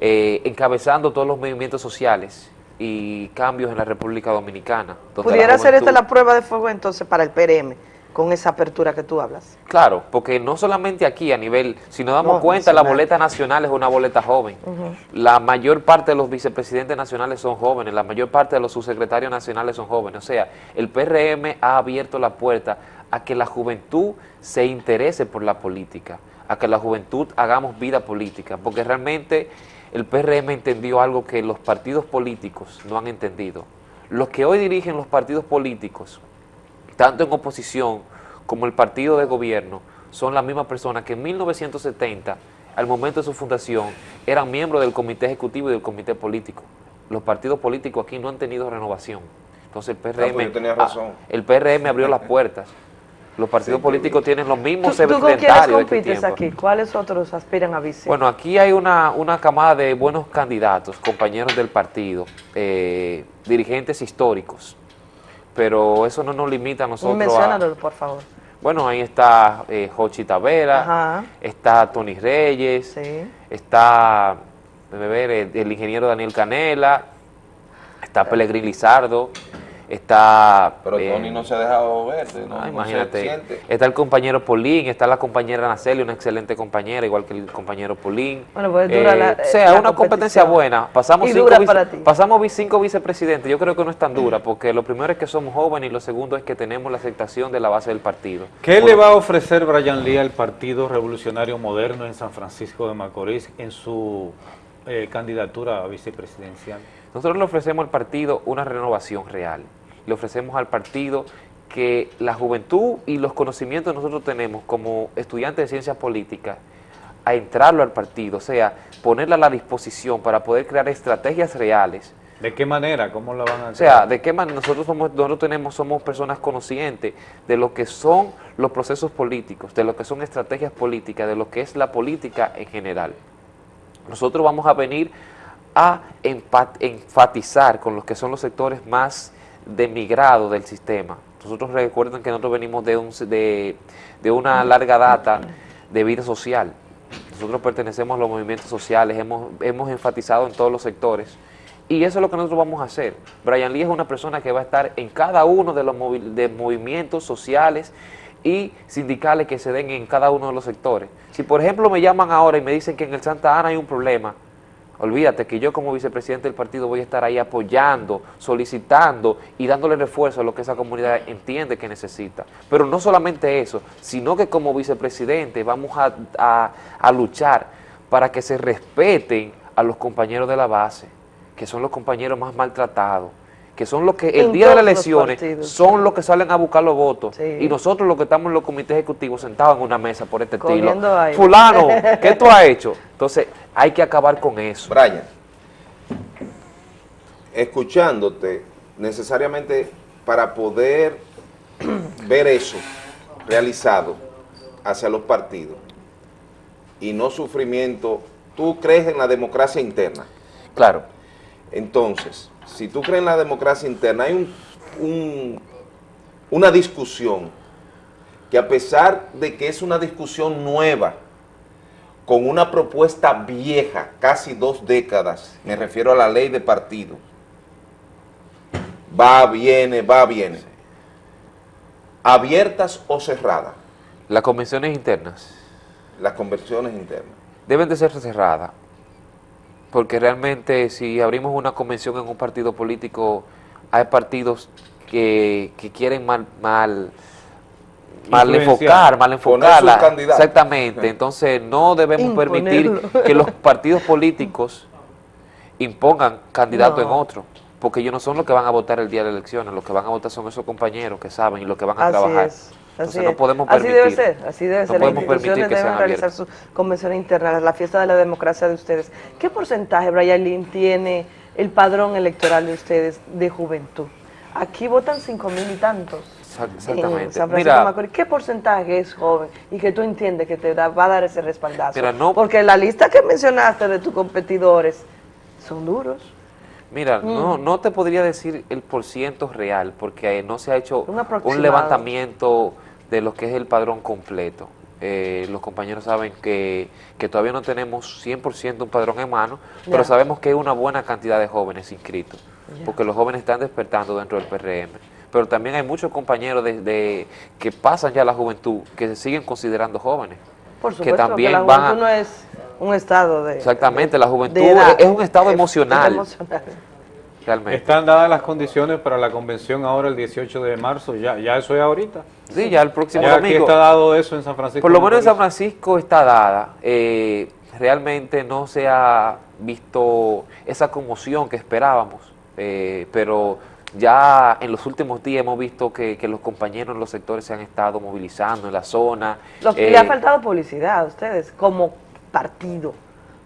eh, encabezando todos los movimientos sociales y cambios en la República Dominicana. Pudiera ser esta la prueba de fuego entonces para el PRM, con esa apertura que tú hablas. Claro, porque no solamente aquí a nivel, si nos damos No, cuenta, la boleta nacional es una boleta joven. La mayor parte de los vicepresidentes nacionales son jóvenes, la mayor parte de los subsecretarios nacionales son jóvenes. O sea, el PRM ha abierto la puerta a que la juventud se interese por la política, a que la juventud hagamos vida política, porque realmente el PRM entendió algo que los partidos políticos no han entendido. Los que hoy dirigen los partidos políticos, tanto en oposición como el partido de gobierno, son las mismas personas que en 1970, al momento de su fundación, eran miembros del comité ejecutivo y del comité político. Los partidos políticos aquí no han tenido renovación. Entonces el PRM, Ah, pues yo tenía ah, razón. el PRM abrió las puertas. Los partidos políticos tienen los ¿Tú, mismos tú con quiénes aquel compites aquí? ¿Cuáles otros aspiran a vice? Bueno, aquí hay una, una camada de buenos candidatos, compañeros del partido, eh, dirigentes históricos, pero eso no nos limita a nosotros a... Menciónalo, por favor. Bueno, ahí está eh, Jochi Tavera, Ajá. está Tony Reyes, está ver, el, el ingeniero Daniel Canela, está Pelegrín Lizardo, está... Pero eh, Tony no se ha dejado ver, ¿no? Ah, No se imagínate, siente. está el compañero Polín, está la compañera Naceli, una excelente compañera, igual que el compañero Polín. Bueno, pues dura la- o sea, la una competencia buena. Pasamos, Y cinco, dura para ti. pasamos cinco vicepresidentes, yo creo que no es tan dura, porque lo primero es que somos jóvenes y lo segundo es que tenemos la aceptación de la base del partido. ¿Qué Por le va a ofrecer Brian Lee al Partido Revolucionario Moderno en San Francisco de Macorís en su eh, candidatura a vicepresidencial? Nosotros le ofrecemos al partido una renovación real. Le ofrecemos al partido que la juventud y los conocimientos que nosotros tenemos como estudiantes de ciencias políticas, a entrarlo al partido, o sea, ponerla a la disposición para poder crear estrategias reales. ¿De qué manera? ¿Cómo la van a O sea, de qué manera nosotros somos, nosotros tenemos, somos personas conscientes de lo que son los procesos políticos, de lo que son estrategias políticas, de lo que es la política en general. Nosotros vamos a venir a enfatizar con los que son los sectores más demigrados del sistema. Nosotros recuerden que nosotros venimos de, un, de, de una larga data de vida social. Nosotros pertenecemos a los movimientos sociales, hemos, hemos enfatizado en todos los sectores. Y eso es lo que nosotros vamos a hacer. Brian Lee es una persona que va a estar en cada uno de los de movimientos sociales y sindicales que se den en cada uno de los sectores. Si por ejemplo me llaman ahora y me dicen que en el Santa Ana hay un problema, Olvídate que yo como vicepresidente del partido voy a estar ahí apoyando, solicitando y dándole refuerzo a lo que esa comunidad entiende que necesita. Pero no solamente eso, sino que como vicepresidente vamos a, a- luchar para que se respeten a los compañeros de la base, que son los compañeros más maltratados, que son los que el En día de las elecciones son los que salen a buscar los votos y nosotros los que estamos en los comités ejecutivos sentados en una mesa por este estilo. Cogiendo aire. Fulano, ¿qué tú has hecho? Entonces hay que acabar con eso. Brian, escuchándote, necesariamente para poder ver eso realizado hacia los partidos y no sufrimiento, tú crees en la democracia interna. Claro. Entonces, si tú crees en la democracia interna, hay un, un- una discusión que a pesar de que es una discusión nueva, con una propuesta vieja, casi dos décadas, me refiero a la ley de partido, va, viene, va, viene, abiertas o cerradas, Las convenciones internas las conversiones internas. deben de ser cerradas, porque realmente si abrimos una convención en un partido político, hay partidos que, que quieren mal, mal, mal enfocar, mal enfocarla. sus candidatos. Exactamente, entonces no debemos permitir que los partidos políticos impongan candidatos No. en otro, porque ellos no son los que van a votar el día de las elecciones, los que van a votar son esos compañeros que saben y los que van a Así trabajar. es. Entonces Así no Así debe ser, así debe no ser. Las instituciones deben realizar sus convenciones internas, la fiesta de la democracia de ustedes. ¿Qué porcentaje, Brian Lynn, tiene el padrón electoral de ustedes de juventud? Aquí votan cinco mil y tantos. Exact- En Exactamente. San Mira. ¿Qué porcentaje es joven y que tú entiendes que te da- va a dar ese respaldazo? Mira, no- Porque la lista que mencionaste de tus competidores son duros. Mira, no, Mm. no te podría decir el porciento real, porque eh, no se ha hecho Un levantamiento de lo que es el padrón completo. Eh, los compañeros saben que, que todavía no tenemos 100% un padrón en mano, pero sabemos que hay una buena cantidad de jóvenes inscritos, porque los jóvenes están despertando dentro del PRM. Pero también hay muchos compañeros de, de- que pasan ya la juventud, que se siguen considerando jóvenes. Por que supuesto, que, también la van a- no es un estado de... Exactamente, la juventud edad. es un estado Es- emocional. es emocional. Realmente. Están dadas las condiciones para la convención ahora el 18 de marzo, ya, ya eso es ahorita. Sí, ya el próximo ya aquí domingo. está dado eso en San Francisco. Por lo menos en San. Francisco está dada. Eh, realmente no se ha visto esa conmoción que esperábamos, eh, pero ya en los últimos días hemos visto que, que los compañeros en los sectores se han estado movilizando en la zona. Lo que eh, le ha faltado publicidad a ustedes como partido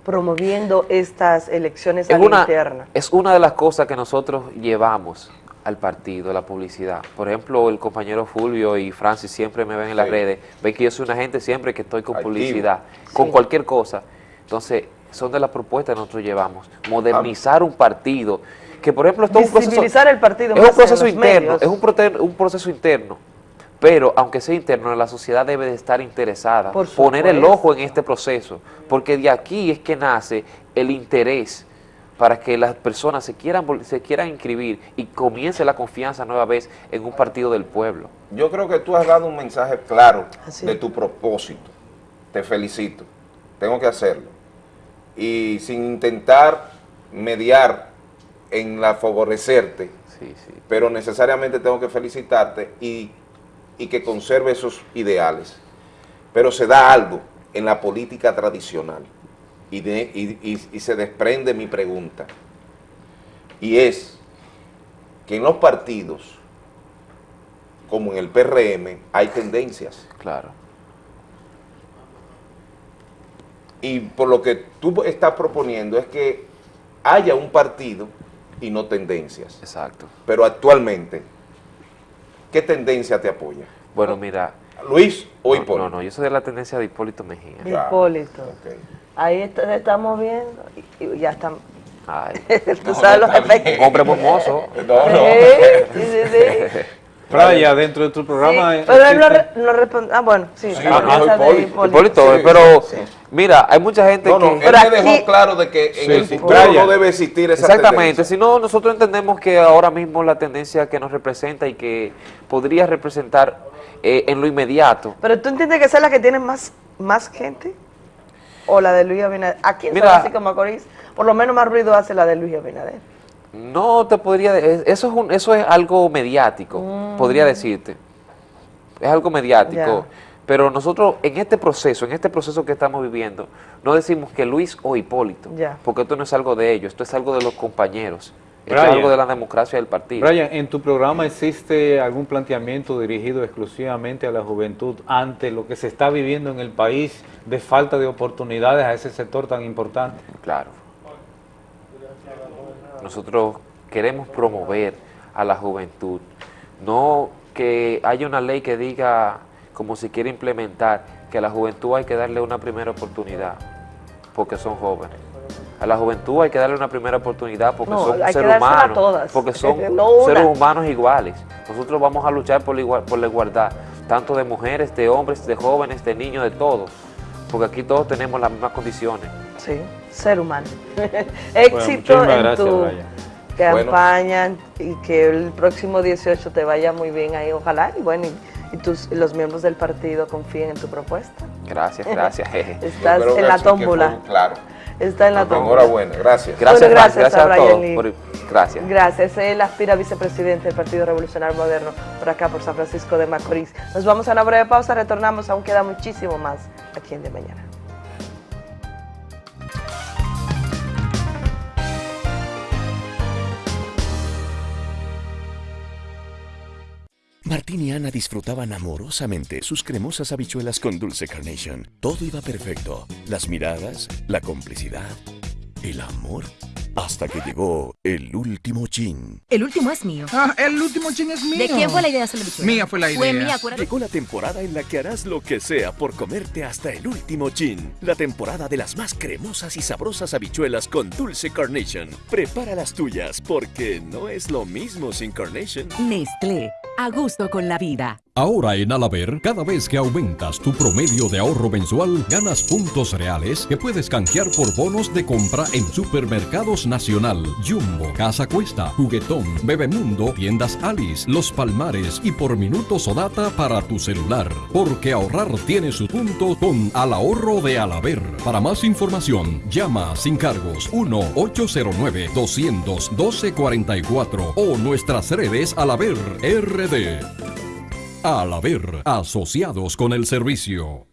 promoviendo estas elecciones a es la una, interna. es una de las cosas que nosotros llevamos al partido, la publicidad. Por ejemplo, el compañero Fulvio y Francis siempre me ven en las Sí. redes, ven que yo soy una gente siempre que estoy con Activo. publicidad, con Sí. cualquier cosa. Entonces, son de las propuestas que nosotros llevamos. Modernizar un partido, que por ejemplo esto es un proceso, el partido es más un proceso interno, medios. es un, un proceso interno. Pero aunque sea interno, la sociedad debe de estar interesada, Por poner el ojo en este proceso, porque de aquí es que nace el interés para que las personas se quieran, se quieran inscribir y comience la confianza nueva vez en un partido del pueblo. Yo creo que tú has dado un mensaje claro Así de tu propósito. Te felicito. Tengo que hacerlo. Y sin intentar mediar en la favorecerte, pero necesariamente tengo que felicitarte y, y que conserve esos ideales. Pero se da algo en la política tradicional y, de- y- y- y se desprende mi pregunta. Y es que en los partidos como en el PRM, hay tendencias. Claro. Y por lo que tú estás proponiendo es que haya un partido y no tendencias. Exacto. Pero actualmente, ¿qué tendencia te apoya? Bueno, mira. ¿Luis o no, Hipólito? No, no, yo soy de la tendencia de Hipólito Mejía. Hipólito. Ahí está- estamos viendo y y ya estamos. Ay. Tú sabes los efectos. Un hombre hermoso. No, no. Sí, sí, sí. Playa, dentro de tu programa. Sí, eh, pero él no, re- no responde. Ah, bueno, sí. Sí, no, de Hipólito. Hipólito, Sí, pero sí. Mira, hay mucha gente No, no, que... él me dejó claro de que en el futuro no debe existir esa Exactamente, si no, nosotros entendemos que ahora mismo la tendencia que nos representa y que podría representar eh, en lo inmediato, Pero tú entiendes que esa es la que tiene más, más gente o la de Luis Abinader. Aquí en Mira. San Francisco de Macorís, por lo menos más ruido hace la de Luis Abinader. No te podría, eso es, un- eso es algo mediático, Mm. podría decirte. Es algo mediático. Ya. Pero nosotros en este proceso, en este proceso que estamos viviendo, no decimos que Luis o Hipólito, porque esto no es algo de ellos, esto es algo de los compañeros, esto es algo de la democracia del partido. Brian, ¿en tu programa existe algún planteamiento dirigido exclusivamente a la juventud ante lo que se está viviendo en el país de falta de oportunidades a ese sector tan importante? Claro. Nosotros queremos promover a la juventud, no que haya una ley que diga, como se quiere implementar, que a la juventud hay que darle una primera oportunidad, porque son jóvenes. A la juventud hay que darle una primera oportunidad porque No, son seres humanos, todas, porque son no seres humanos iguales. Nosotros vamos a luchar por la, igual- por la igualdad, tanto de mujeres, de hombres, de jóvenes, de niños, de todos, porque aquí todos tenemos las mismas condiciones. Sí, ser humano. Éxito muchísimas en gracias, tu Brian. campaña y que el próximo 18 te vaya muy bien ahí, ojalá. Y bueno, y, y tus, los miembros del partido confíen en tu propuesta. Gracias, gracias. Estás en la tómbola. Claro. Está en la tómbola. Enhorabuena, gracias. Gracias, Bueno, gracias, gracias gracias a a, Brian todos. Lee. por- gracias. Gracias. Él aspira a vicepresidente del Partido Revolucionario Moderno por acá, por San Francisco de Macorís. Nos vamos a una breve pausa, retornamos, aún queda muchísimo más aquí en De Mañana. Martín y Ana disfrutaban amorosamente sus cremosas habichuelas con dulce carnation. Todo iba perfecto. Las miradas, la complicidad, el amor. Hasta que llegó el último chin. El último es mío. Ah, el último chin es ¿De quién fue la idea de hacer la bichuela? Mía fue la Fue mía, acuérdate. Llegó la temporada en la que harás lo que sea por comerte hasta el último chin. La temporada de las más cremosas y sabrosas habichuelas con dulce carnation. Prepara las tuyas porque no es lo mismo sin carnation. Nestlé, a gusto con la vida. Ahora en Alaber, cada vez que aumentas tu promedio de ahorro mensual, ganas puntos reales que puedes canjear por bonos de compra en supermercados Nacional, Jumbo, Casa Cuesta, Juguetón, Bebemundo, Tiendas Alice, Los Palmares y por minutos o data para tu celular. Porque ahorrar tiene su punto con Al Ahorro de Alaber. Para más información, llama sin cargos 1-809-200-1244 o nuestras redes Alaber RD. Al haber asociados con el servicio.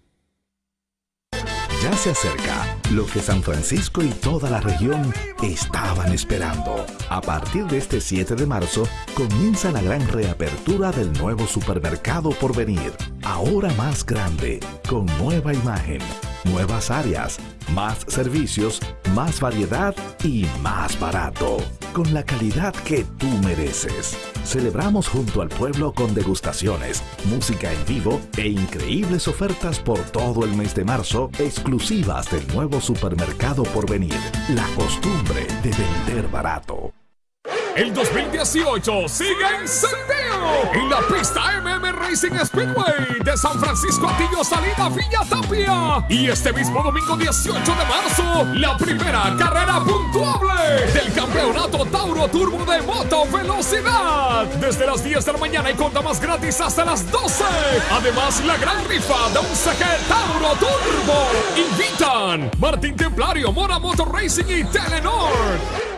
Ya se acerca lo que San Francisco y toda la región estaban esperando. A partir de este 7 de marzo comienza la gran reapertura del nuevo supermercado por venir. Ahora más grande, con nueva imagen, nuevas áreas, más servicios, más variedad y más barato. Con la calidad que tú mereces. Celebramos junto al pueblo con degustaciones, música en vivo e increíbles ofertas por todo el mes de marzo exclusivas del nuevo supermercado por venir. La costumbre de vender barato. El 2018 sigue encendido en la pista MM Racing Speedway de San Francisco Atillo Salida Villa Tapia. Y este mismo domingo 18 de marzo, la primera carrera puntuable del campeonato Tauro Turbo de Moto Velocidad. Desde las 10 de la mañana y conta más gratis hasta las 12. Además, la gran rifa de un CG Tauro Turbo. Invitan Martín Templario, Mora Motor Racing y Telenor.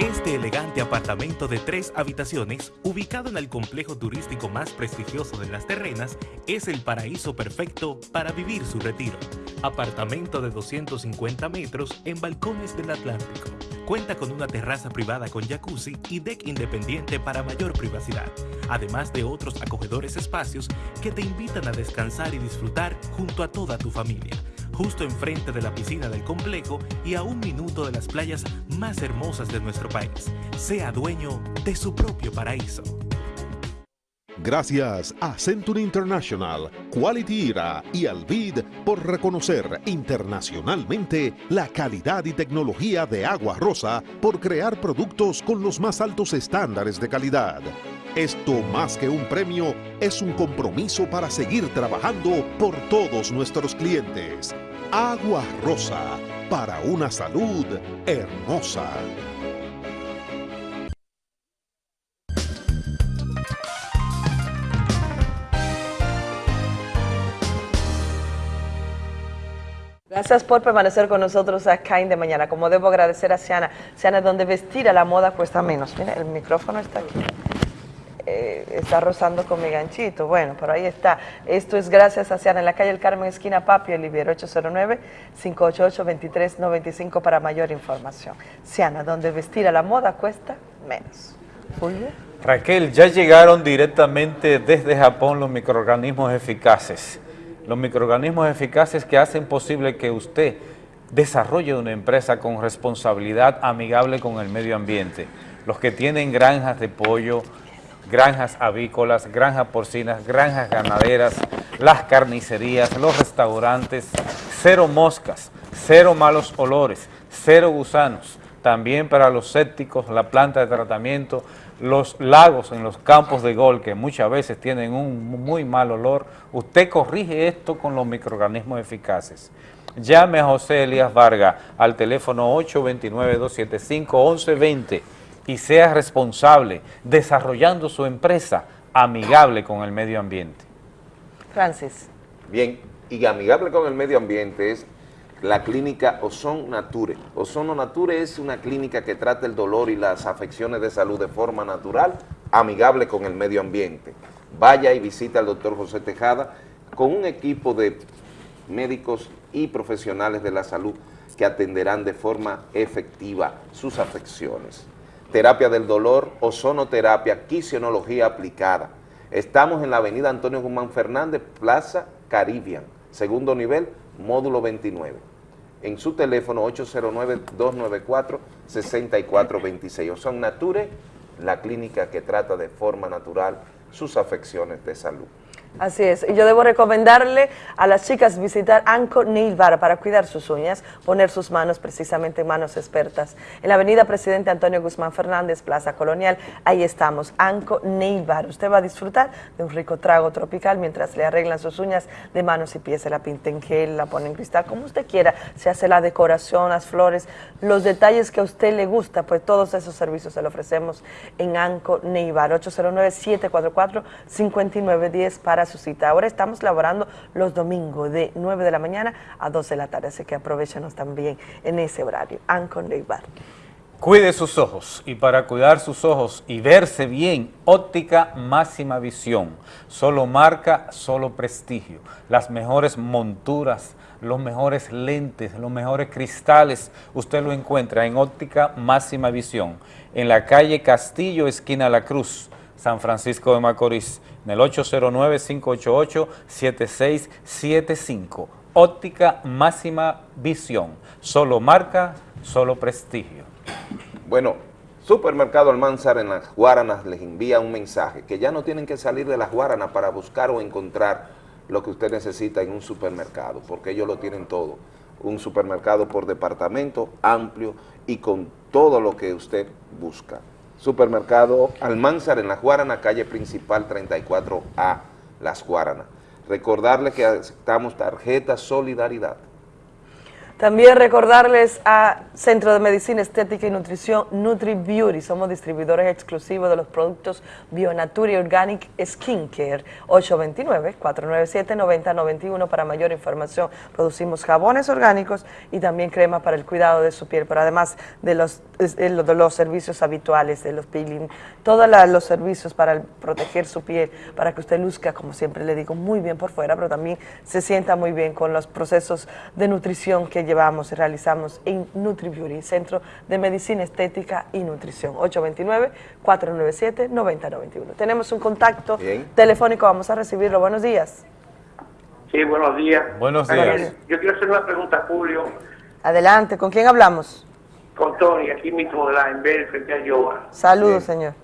Este elegante apartamento de tres habitaciones, ubicado en el complejo turístico más prestigioso de las terrenas, es el paraíso perfecto para vivir su retiro. Apartamento de 250 metros en balcones del Atlántico. Cuenta con una terraza privada con jacuzzi y deck independiente para mayor privacidad, además de otros acogedores espacios que te invitan a descansar y disfrutar junto a toda tu familia justo enfrente de la piscina del complejo y a un minuto de las playas más hermosas de nuestro país. Sea dueño de su propio paraíso. Gracias a Century International, Quality Era y Alvid por reconocer internacionalmente la calidad y tecnología de Agua Rosa por crear productos con los más altos estándares de calidad. Esto más que un premio es un compromiso para seguir trabajando por todos nuestros clientes. Agua Rosa, para una salud hermosa. Gracias por permanecer con nosotros acá en De Mañana. Como debo agradecer a Siana, Siana, donde vestir a la moda cuesta menos. Mira, el micrófono está aquí. Eh, está rozando con mi ganchito. Bueno, pero ahí está. Esto es gracias a Siana en la calle El Carmen, esquina Papio, Olivier, 809-588-2395 para mayor información. Siana, donde vestir a la moda cuesta menos. Julio. Raquel, ya llegaron directamente desde Japón los microorganismos eficaces. Los microorganismos eficaces que hacen posible que usted desarrolle una empresa con responsabilidad amigable con el medio ambiente. Los que tienen granjas de pollo, granjas avícolas, granjas porcinas, granjas ganaderas, las carnicerías, los restaurantes, cero moscas, cero malos olores, cero gusanos. También para los sépticos, la planta de tratamiento, los lagos en los campos de gol que muchas veces tienen un muy mal olor, usted corrige esto con los microorganismos eficaces. Llame a José Elías Vargas al teléfono 829-275-1120 y sea responsable desarrollando su empresa amigable con el medio ambiente. Francis. Bien, y amigable con el medio ambiente es la clínica Ozon Nature. Ozono Nature es una clínica que trata el dolor y las afecciones de salud de forma natural, amigable con el medio ambiente. Vaya y visita al doctor José Tejada con un equipo de médicos y profesionales de la salud que atenderán de forma efectiva sus afecciones. Terapia del dolor, ozonoterapia, quisionología aplicada. Estamos en la avenida Antonio Guzmán Fernández, Plaza Caribbean, segundo nivel, módulo 29 en su teléfono 809-294-6426. Ozon Nature, la clínica que trata de forma natural sus afecciones de salud. Así es, y yo debo recomendarle a las chicas visitar Anco Nail Bar para cuidar sus uñas, poner sus manos precisamente en manos expertas. En la avenida Presidente Antonio Guzmán Fernández, Plaza Colonial, ahí estamos, Anco Nail Bar. Usted va a disfrutar de un rico trago tropical mientras le arreglan sus uñas de manos y pies, se la pinta en gel, la pone en cristal, como usted quiera, se hace la decoración, las flores, los detalles que a usted le gusta, pues todos esos servicios se lo ofrecemos en Anco Nail Bar, 809-744-5910 para su cita. Ahora estamos laborando los domingos de 9 de la mañana a 12 de la tarde, así que aprovechenos también en ese horario. Ancon Bar. Cuide sus ojos y para cuidar sus ojos y verse bien, óptica máxima visión. Solo marca, solo prestigio. Las mejores monturas, los mejores lentes, los mejores cristales, usted lo encuentra en óptica máxima visión. En la calle Castillo, esquina La Cruz, San Francisco de Macorís, en el 809-588-7675. Óptica máxima visión, solo marca, solo prestigio. Bueno, Supermercado Almanzar en las Guaranas les envía un mensaje que ya no tienen que salir de las Guaranas para buscar o encontrar lo que usted necesita en un supermercado, porque ellos lo tienen todo. Un supermercado por departamento amplio y con todo lo que usted busca. Supermercado Almanzar en Las Guaranas, calle principal 34A, Las Guaranas. Recordarles que aceptamos tarjeta Solidaridad. También recordarles a Centro de Medicina Estética y Nutrición Nutri Beauty. Somos distribuidores exclusivos de los productos Bionature Organic Skincare. 829-497-9091 para mayor información. Producimos jabones orgánicos y también crema para el cuidado de su piel, pero además de los, de los servicios habituales, de los peeling, todos los servicios para proteger su piel, para que usted luzca, como siempre le digo, muy bien por fuera, pero también se sienta muy bien con los procesos de nutrición que llevamos y realizamos en NutriBeauty, Centro de Medicina Estética y Nutrición, 829-497-9091. Tenemos un contacto telefónico, vamos a recibirlo. Buenos días. Sí, buenos días. Buenos días. Yo quiero hacer una pregunta a Julio. Adelante, ¿con quién hablamos? Con Tony, aquí mismo de la Enver, frente a Yoga. Saludos, señor.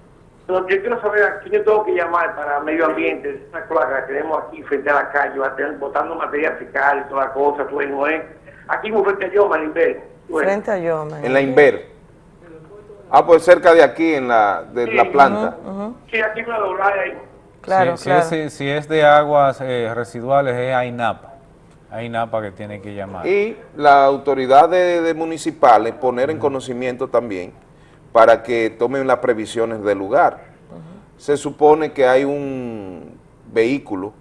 yo quiero saber a quién yo tengo que llamar para medio ambiente, esa plaga que tenemos aquí frente a la calle, botando material fecal y toda la cosa, tú no es Aquí muy frente a Yoma, en la Inver. Frente a Yoma. En la Inver. Ah, pues cerca de aquí, en la, de la planta. Sí, aquí me doblar ahí. Claro, si, claro. Si es, si es de aguas eh, residuales, es AINAPA. AINAPA que tiene que llamar. Y la autoridad de, de municipales poner en conocimiento también para que tomen las previsiones del lugar. Se supone que hay un vehículo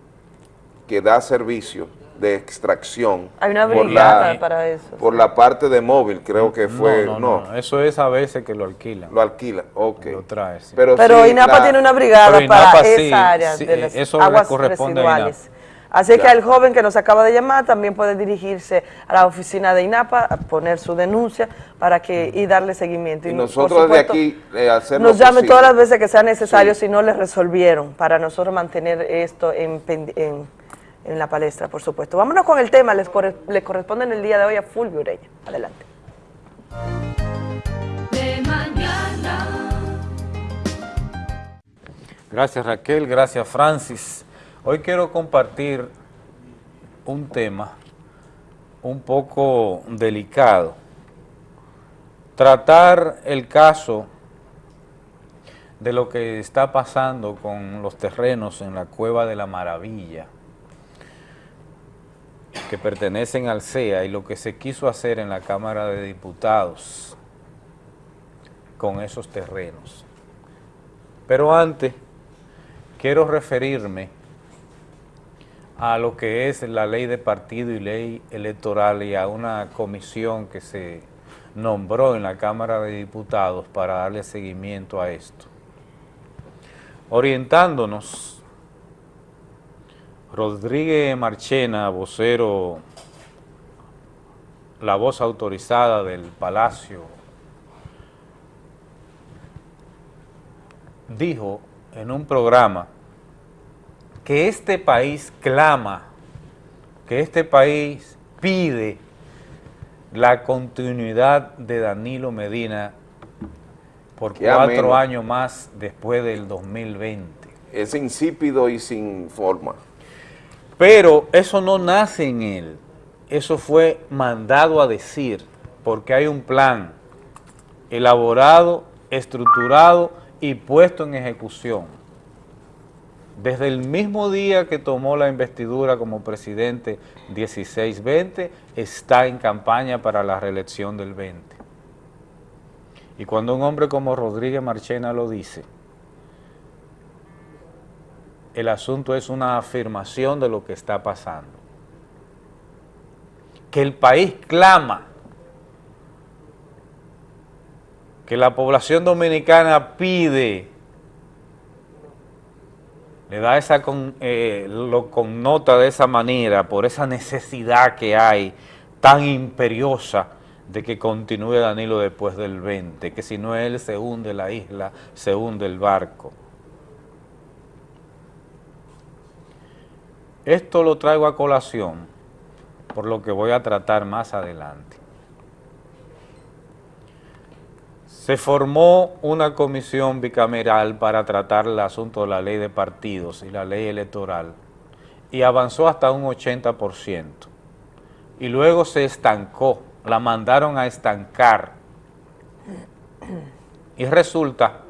que da servicio de extracción. Hay una por brigada la- para eso. Por la parte de móvil, creo que fue, no, no, no, eso es a veces que lo alquilan. Lo alquilan, ok. Lo trae, sí. Pero, Pero sí, INAPA la- tiene una brigada para INAPA esa sí, área sí, de las eso le aguas corresponde residuales. Así que Ya. el joven que nos acaba de llamar también puede dirigirse a la oficina de INAPA, a poner su denuncia para que y darle seguimiento. Y por nosotros desde supuesto, aquí eh, hacer nos llame posible. todas las veces que sea necesario Sí. si no le resolvieron, para nosotros mantener esto en, en, en la palestra, por supuesto. Vámonos con el tema, les, corre- le corresponde en el día de hoy a Fulvio Ureña. Adelante. De mañana. Gracias Raquel, gracias Francis. Hoy quiero compartir un tema un poco delicado. Tratar el caso de lo que está pasando con los terrenos en la Cueva de la Maravilla, que pertenecen al CEA, y lo que se quiso hacer en la Cámara de Diputados con esos terrenos. Pero antes, quiero referirme a lo que es la ley de partido y ley electoral y a una comisión que se nombró en la Cámara de Diputados para darle seguimiento a esto. Orientándonos, Rodríguez Marchena, vocero, la voz autorizada del Palacio, dijo en un programa que este país clama, que este país pide la continuidad de Danilo Medina por Qué cuatro ameno. años más después del 2020. Es insípido y sin forma. Pero eso no nace en él, eso fue mandado a decir, porque hay un plan elaborado, estructurado y puesto en ejecución. Desde el mismo día que tomó la investidura como presidente 16-20, está en campaña para la reelección del 20. Y cuando un hombre como Rodríguez Marchena lo dice, el asunto es una afirmación de lo que está pasando. Que el país clama, que la población dominicana pide, le da esa, con- eh, lo connota de esa manera, por esa necesidad que hay tan imperiosa de que continúe Danilo después del 20, que si no él se hunde la isla, se hunde el barco. Esto lo traigo a colación por lo que voy a tratar más adelante. Se formó una comisión bicameral para tratar el asunto de la ley de partidos y la ley electoral y avanzó hasta un 80%. Y luego se estancó, la mandaron a estancar. Y resulta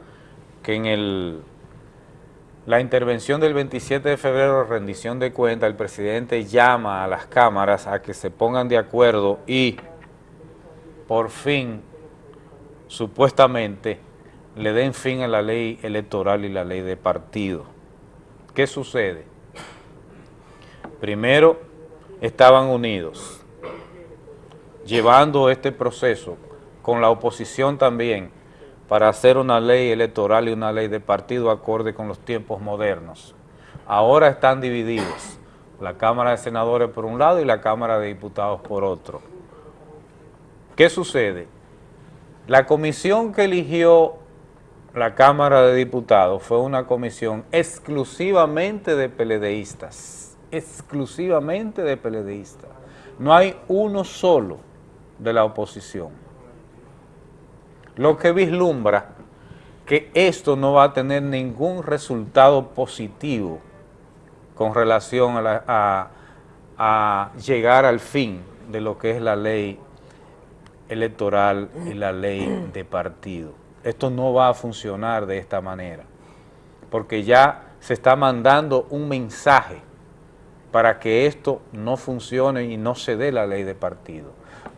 que en el la intervención del 27 de febrero, rendición de cuenta, el presidente llama a las cámaras a que se pongan de acuerdo y por fin, supuestamente, le den fin a la ley electoral y la ley de partido. ¿Qué sucede? Primero, estaban unidos, llevando este proceso con la oposición también, para hacer una ley electoral y una ley de partido acorde con los tiempos modernos. Ahora están divididos, la Cámara de Senadores por un lado y la Cámara de Diputados por otro. ¿Qué sucede? La comisión que eligió la Cámara de Diputados fue una comisión exclusivamente de peledeístas, exclusivamente de peledeístas. No hay uno solo de la oposición lo que vislumbra que esto no va a tener ningún resultado positivo con relación a, llegar al fin de lo que es la ley electoral y la ley de partido. Esto no va a funcionar de esta manera, porque ya se está mandando un mensaje para que esto no funcione y no se dé la ley de partido.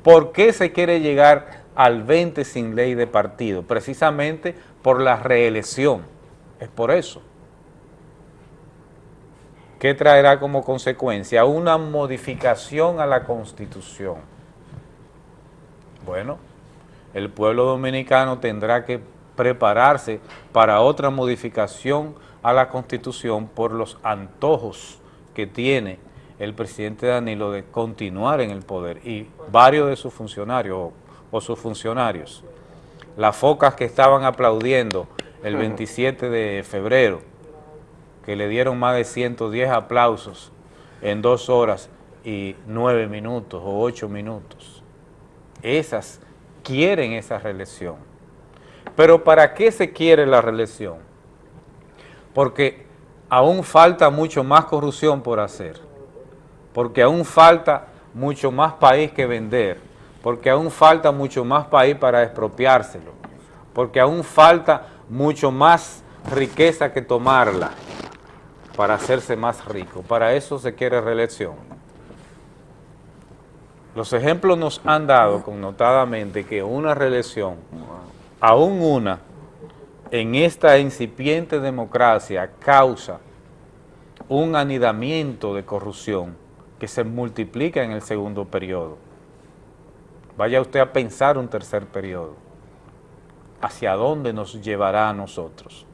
¿Por qué se quiere llegar al 20 sin ley de partido? Precisamente por la reelección. Es por eso. ¿qué traerá como consecuencia? Una modificación a la Constitución. Bueno, el pueblo dominicano tendrá que prepararse para otra modificación a la Constitución por los antojos que tiene el presidente Danilo de continuar en el poder y varios de sus funcionarios o, sus funcionarios. Las focas que estaban aplaudiendo el 27 de febrero, que le dieron más de 110 aplausos en dos horas y nueve minutos o ocho minutos. Esas quieren esa reelección. Pero ¿para qué se quiere la reelección? Porque aún falta mucho más corrupción por hacer, porque aún falta mucho más país que vender, porque aún falta mucho más país para expropiárselo, porque aún falta mucho más riqueza que tomarla para hacerse más rico. Para eso se quiere reelección. Los ejemplos nos han dado connotadamente que una reelección, aún una, en esta incipiente democracia causa un anidamiento de corrupción que se multiplica en el segundo periodo. Vaya usted a pensar un tercer periodo. ¿Hacia dónde nos llevará a nosotros?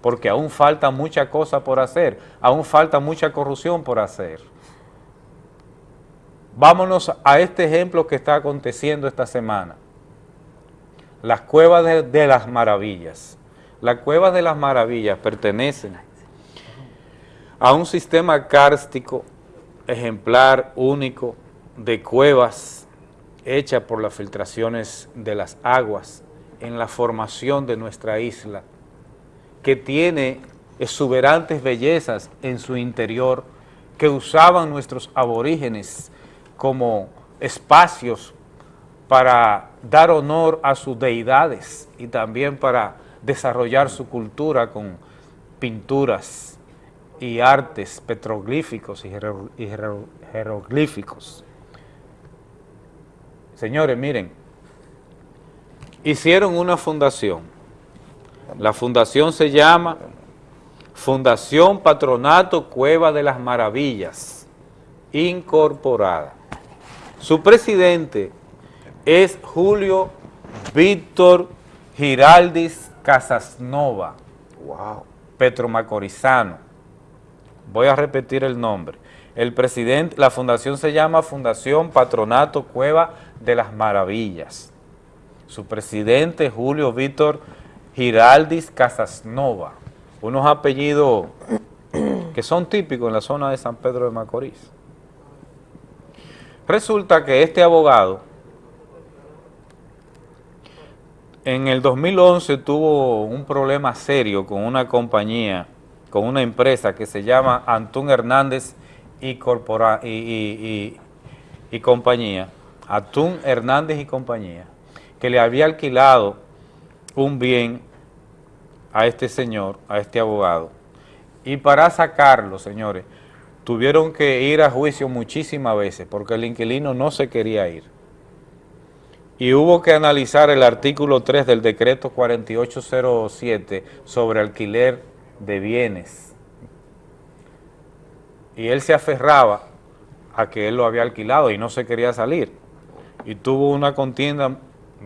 Porque aún falta mucha cosa por hacer, aún falta mucha corrupción por hacer. Vámonos a este ejemplo que está aconteciendo esta semana. Las cuevas de, de las maravillas. Las cuevas de las maravillas pertenecen a un sistema kárstico ejemplar único de cuevas hecha por las filtraciones de las aguas en la formación de nuestra isla, que tiene exuberantes bellezas en su interior que usaban nuestros aborígenes como espacios para dar honor a sus deidades y también para desarrollar su cultura con pinturas y artes petroglíficos y jeroglíficos. Señores, miren, hicieron una fundación. La fundación se llama Fundación Patronato Cueva de las Maravillas, incorporada. Su presidente es Julio Víctor Giraldis Casasnova, wow. petromacorizano. Voy a repetir el nombre. El presidente, la fundación se llama Fundación Patronato Cueva de las Maravillas. Su presidente Julio Víctor Giraldis Casasnova, unos apellidos que son típicos en la zona de San Pedro de Macorís. Resulta que este abogado en el 2011 tuvo un problema serio con una compañía, con una empresa que se llama Antún Hernández y, Corpora, y, y, y, compañía, Atún Hernández y compañía, que le había alquilado un bien a este señor, a este abogado, y para sacarlo, señores, tuvieron que ir a juicio muchísimas veces porque el inquilino no se quería ir. Y hubo que analizar el artículo 3 del decreto 4807 sobre alquiler de bienes. Y él se aferraba a que él lo había alquilado y no se quería salir. Y tuvo una contienda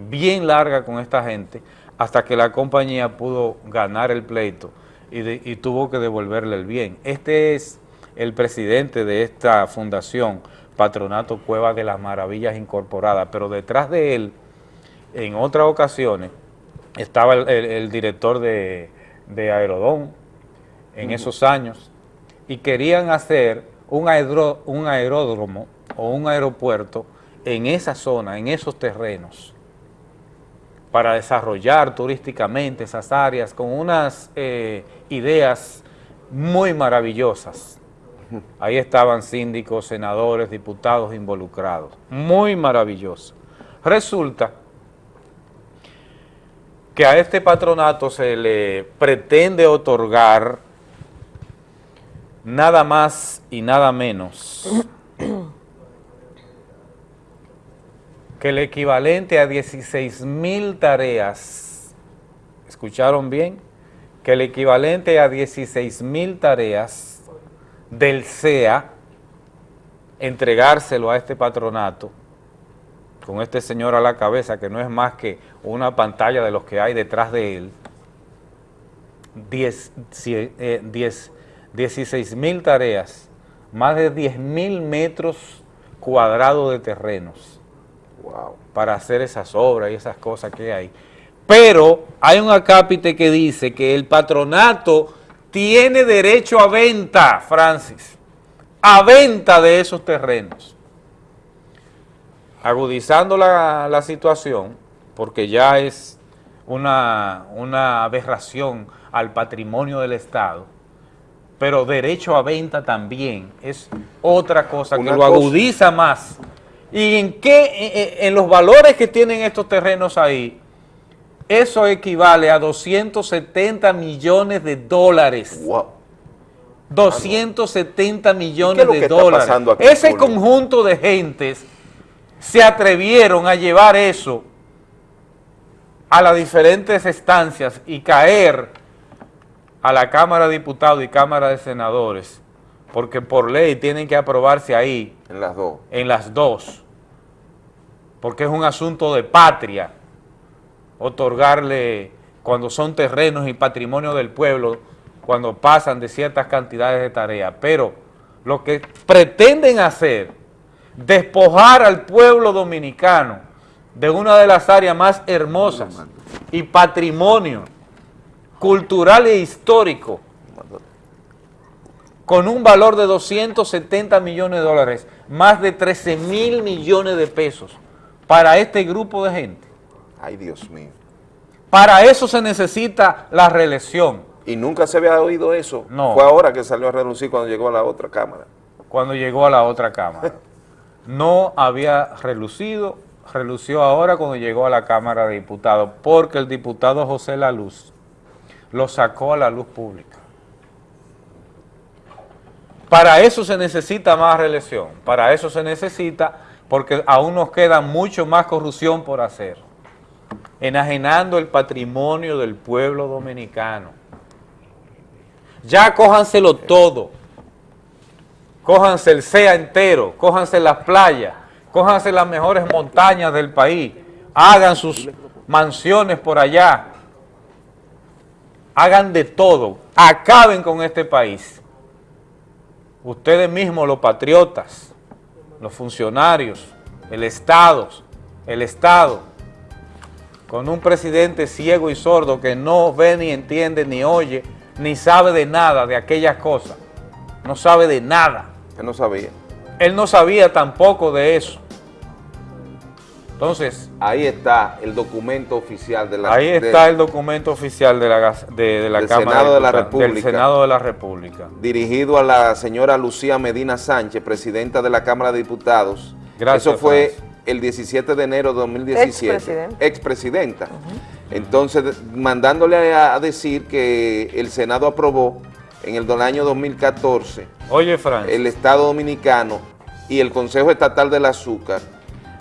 bien larga con esta gente hasta que la compañía pudo ganar el pleito y, de, y tuvo que devolverle el bien. Este es el presidente de esta fundación, Patronato Cueva de las Maravillas Incorporadas, pero detrás de él, en otras ocasiones, estaba el, el, el director de, de Aerodón en uh -huh. esos años, y querían hacer un, aeró, un aeródromo o un aeropuerto en esa zona, en esos terrenos, para desarrollar turísticamente esas áreas con unas eh, ideas muy maravillosas. Ahí estaban síndicos, senadores, diputados involucrados. Muy maravilloso. Resulta que a este patronato se le pretende otorgar nada más y nada menos que el equivalente a 16 mil tareas, ¿escucharon bien? Que el equivalente a 16 mil tareas del CEA, entregárselo a este patronato, con este señor a la cabeza, que no es más que una pantalla de los que hay detrás de él, 10, eh, 10, 16 mil tareas, más de 10 mil metros cuadrados de terrenos para hacer esas obras y esas cosas que hay. Pero hay un acápite que dice que el patronato tiene derecho a venta, Francis, a venta de esos terrenos. Agudizando la, la situación, porque ya es una, una aberración al patrimonio del Estado, pero derecho a venta también es otra cosa que lo cosa- agudiza más. ¿Y en qué? En, en los valores que tienen estos terrenos ahí, eso equivale a 270 millones de dólares. 270 millones ¿Y qué es lo de dólares. aquí, Ese conjunto de gentes se atrevieron a llevar eso a las diferentes estancias y caer a la Cámara de Diputados y Cámara de Senadores, porque por ley tienen que aprobarse ahí. En las dos. En las dos. Porque es un asunto de patria, otorgarle, cuando son terrenos y patrimonio del pueblo, cuando pasan de ciertas cantidades de tareas. Pero lo que pretenden hacer, despojar al pueblo dominicano de una de las áreas más hermosas y patrimonio cultural e histórico con un valor de 270 millones de dólares, más de 13 mil millones de pesos para este grupo de gente. Ay, Dios mío. Para eso se necesita la reelección. Y nunca se había oído eso. No. Fue ahora que salió a relucir cuando llegó a la otra cámara. Cuando llegó a la otra Cámara. No había relucido, relució ahora cuando llegó a la Cámara de Diputados, porque el diputado José La Luz lo sacó a la luz pública. Para eso se necesita más reelección, para eso se necesita, porque aún nos queda mucho más corrupción por hacer, enajenando el patrimonio del pueblo dominicano. Ya cójanselo todo, cójanse el SEA entero, cójanse las playas, cójanse las mejores montañas del país, hagan sus mansiones por allá, hagan de todo, acaben con este país. Ustedes mismos, los patriotas, los funcionarios, el Estado, el Estado, con un presidente ciego y sordo que no ve ni entiende ni oye, ni sabe de nada de aquellas cosas, no sabe de nada. Él no sabía. Él no sabía tampoco de eso. Entonces, Ahí está el documento oficial de la ahí de- está el documento oficial de la, de, de la Del Cámara Senado de la Diputados, del República. Senado de la República. dirigido a la señora Lucía Medina Sánchez, presidenta de la Cámara de Diputados. Gracias, Eso fue Francis. el 17 de enero de 2017. Expresidenta. Expresidenta. Entonces, de- mandándole a, a decir que el Senado aprobó en el año 2014 Oye, Francis. el Estado Dominicano y el Consejo Estatal del Azúcar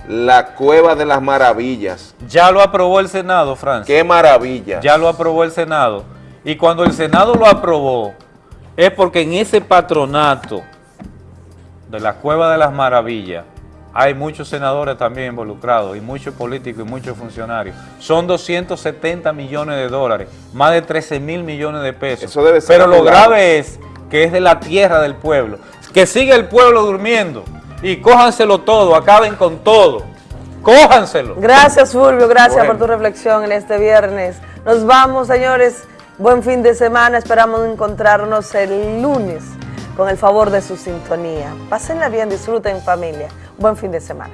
la Cueva de las Maravillas. Ya lo aprobó el Senado, Francis. ¡Qué maravilla! Ya lo aprobó el Senado. Y cuando el Senado lo aprobó, es porque en ese patronato de la Cueva de las Maravillas hay muchos senadores también involucrados, y muchos políticos y muchos funcionarios. Son 270 millones de dólares, más de 13 mil millones de pesos. Eso debe ser Pero lo grave es que es de la tierra del pueblo. Que siga el pueblo durmiendo y cójanselo todo, acaben con todo. Cójanselo. Gracias, Fulvio. Gracias Bueno. por tu reflexión en este viernes. Nos vamos, señores. Buen fin de semana. Esperamos encontrarnos el lunes con el favor de su sintonía. Pásenla bien, disfruten en familia. Buen fin de semana.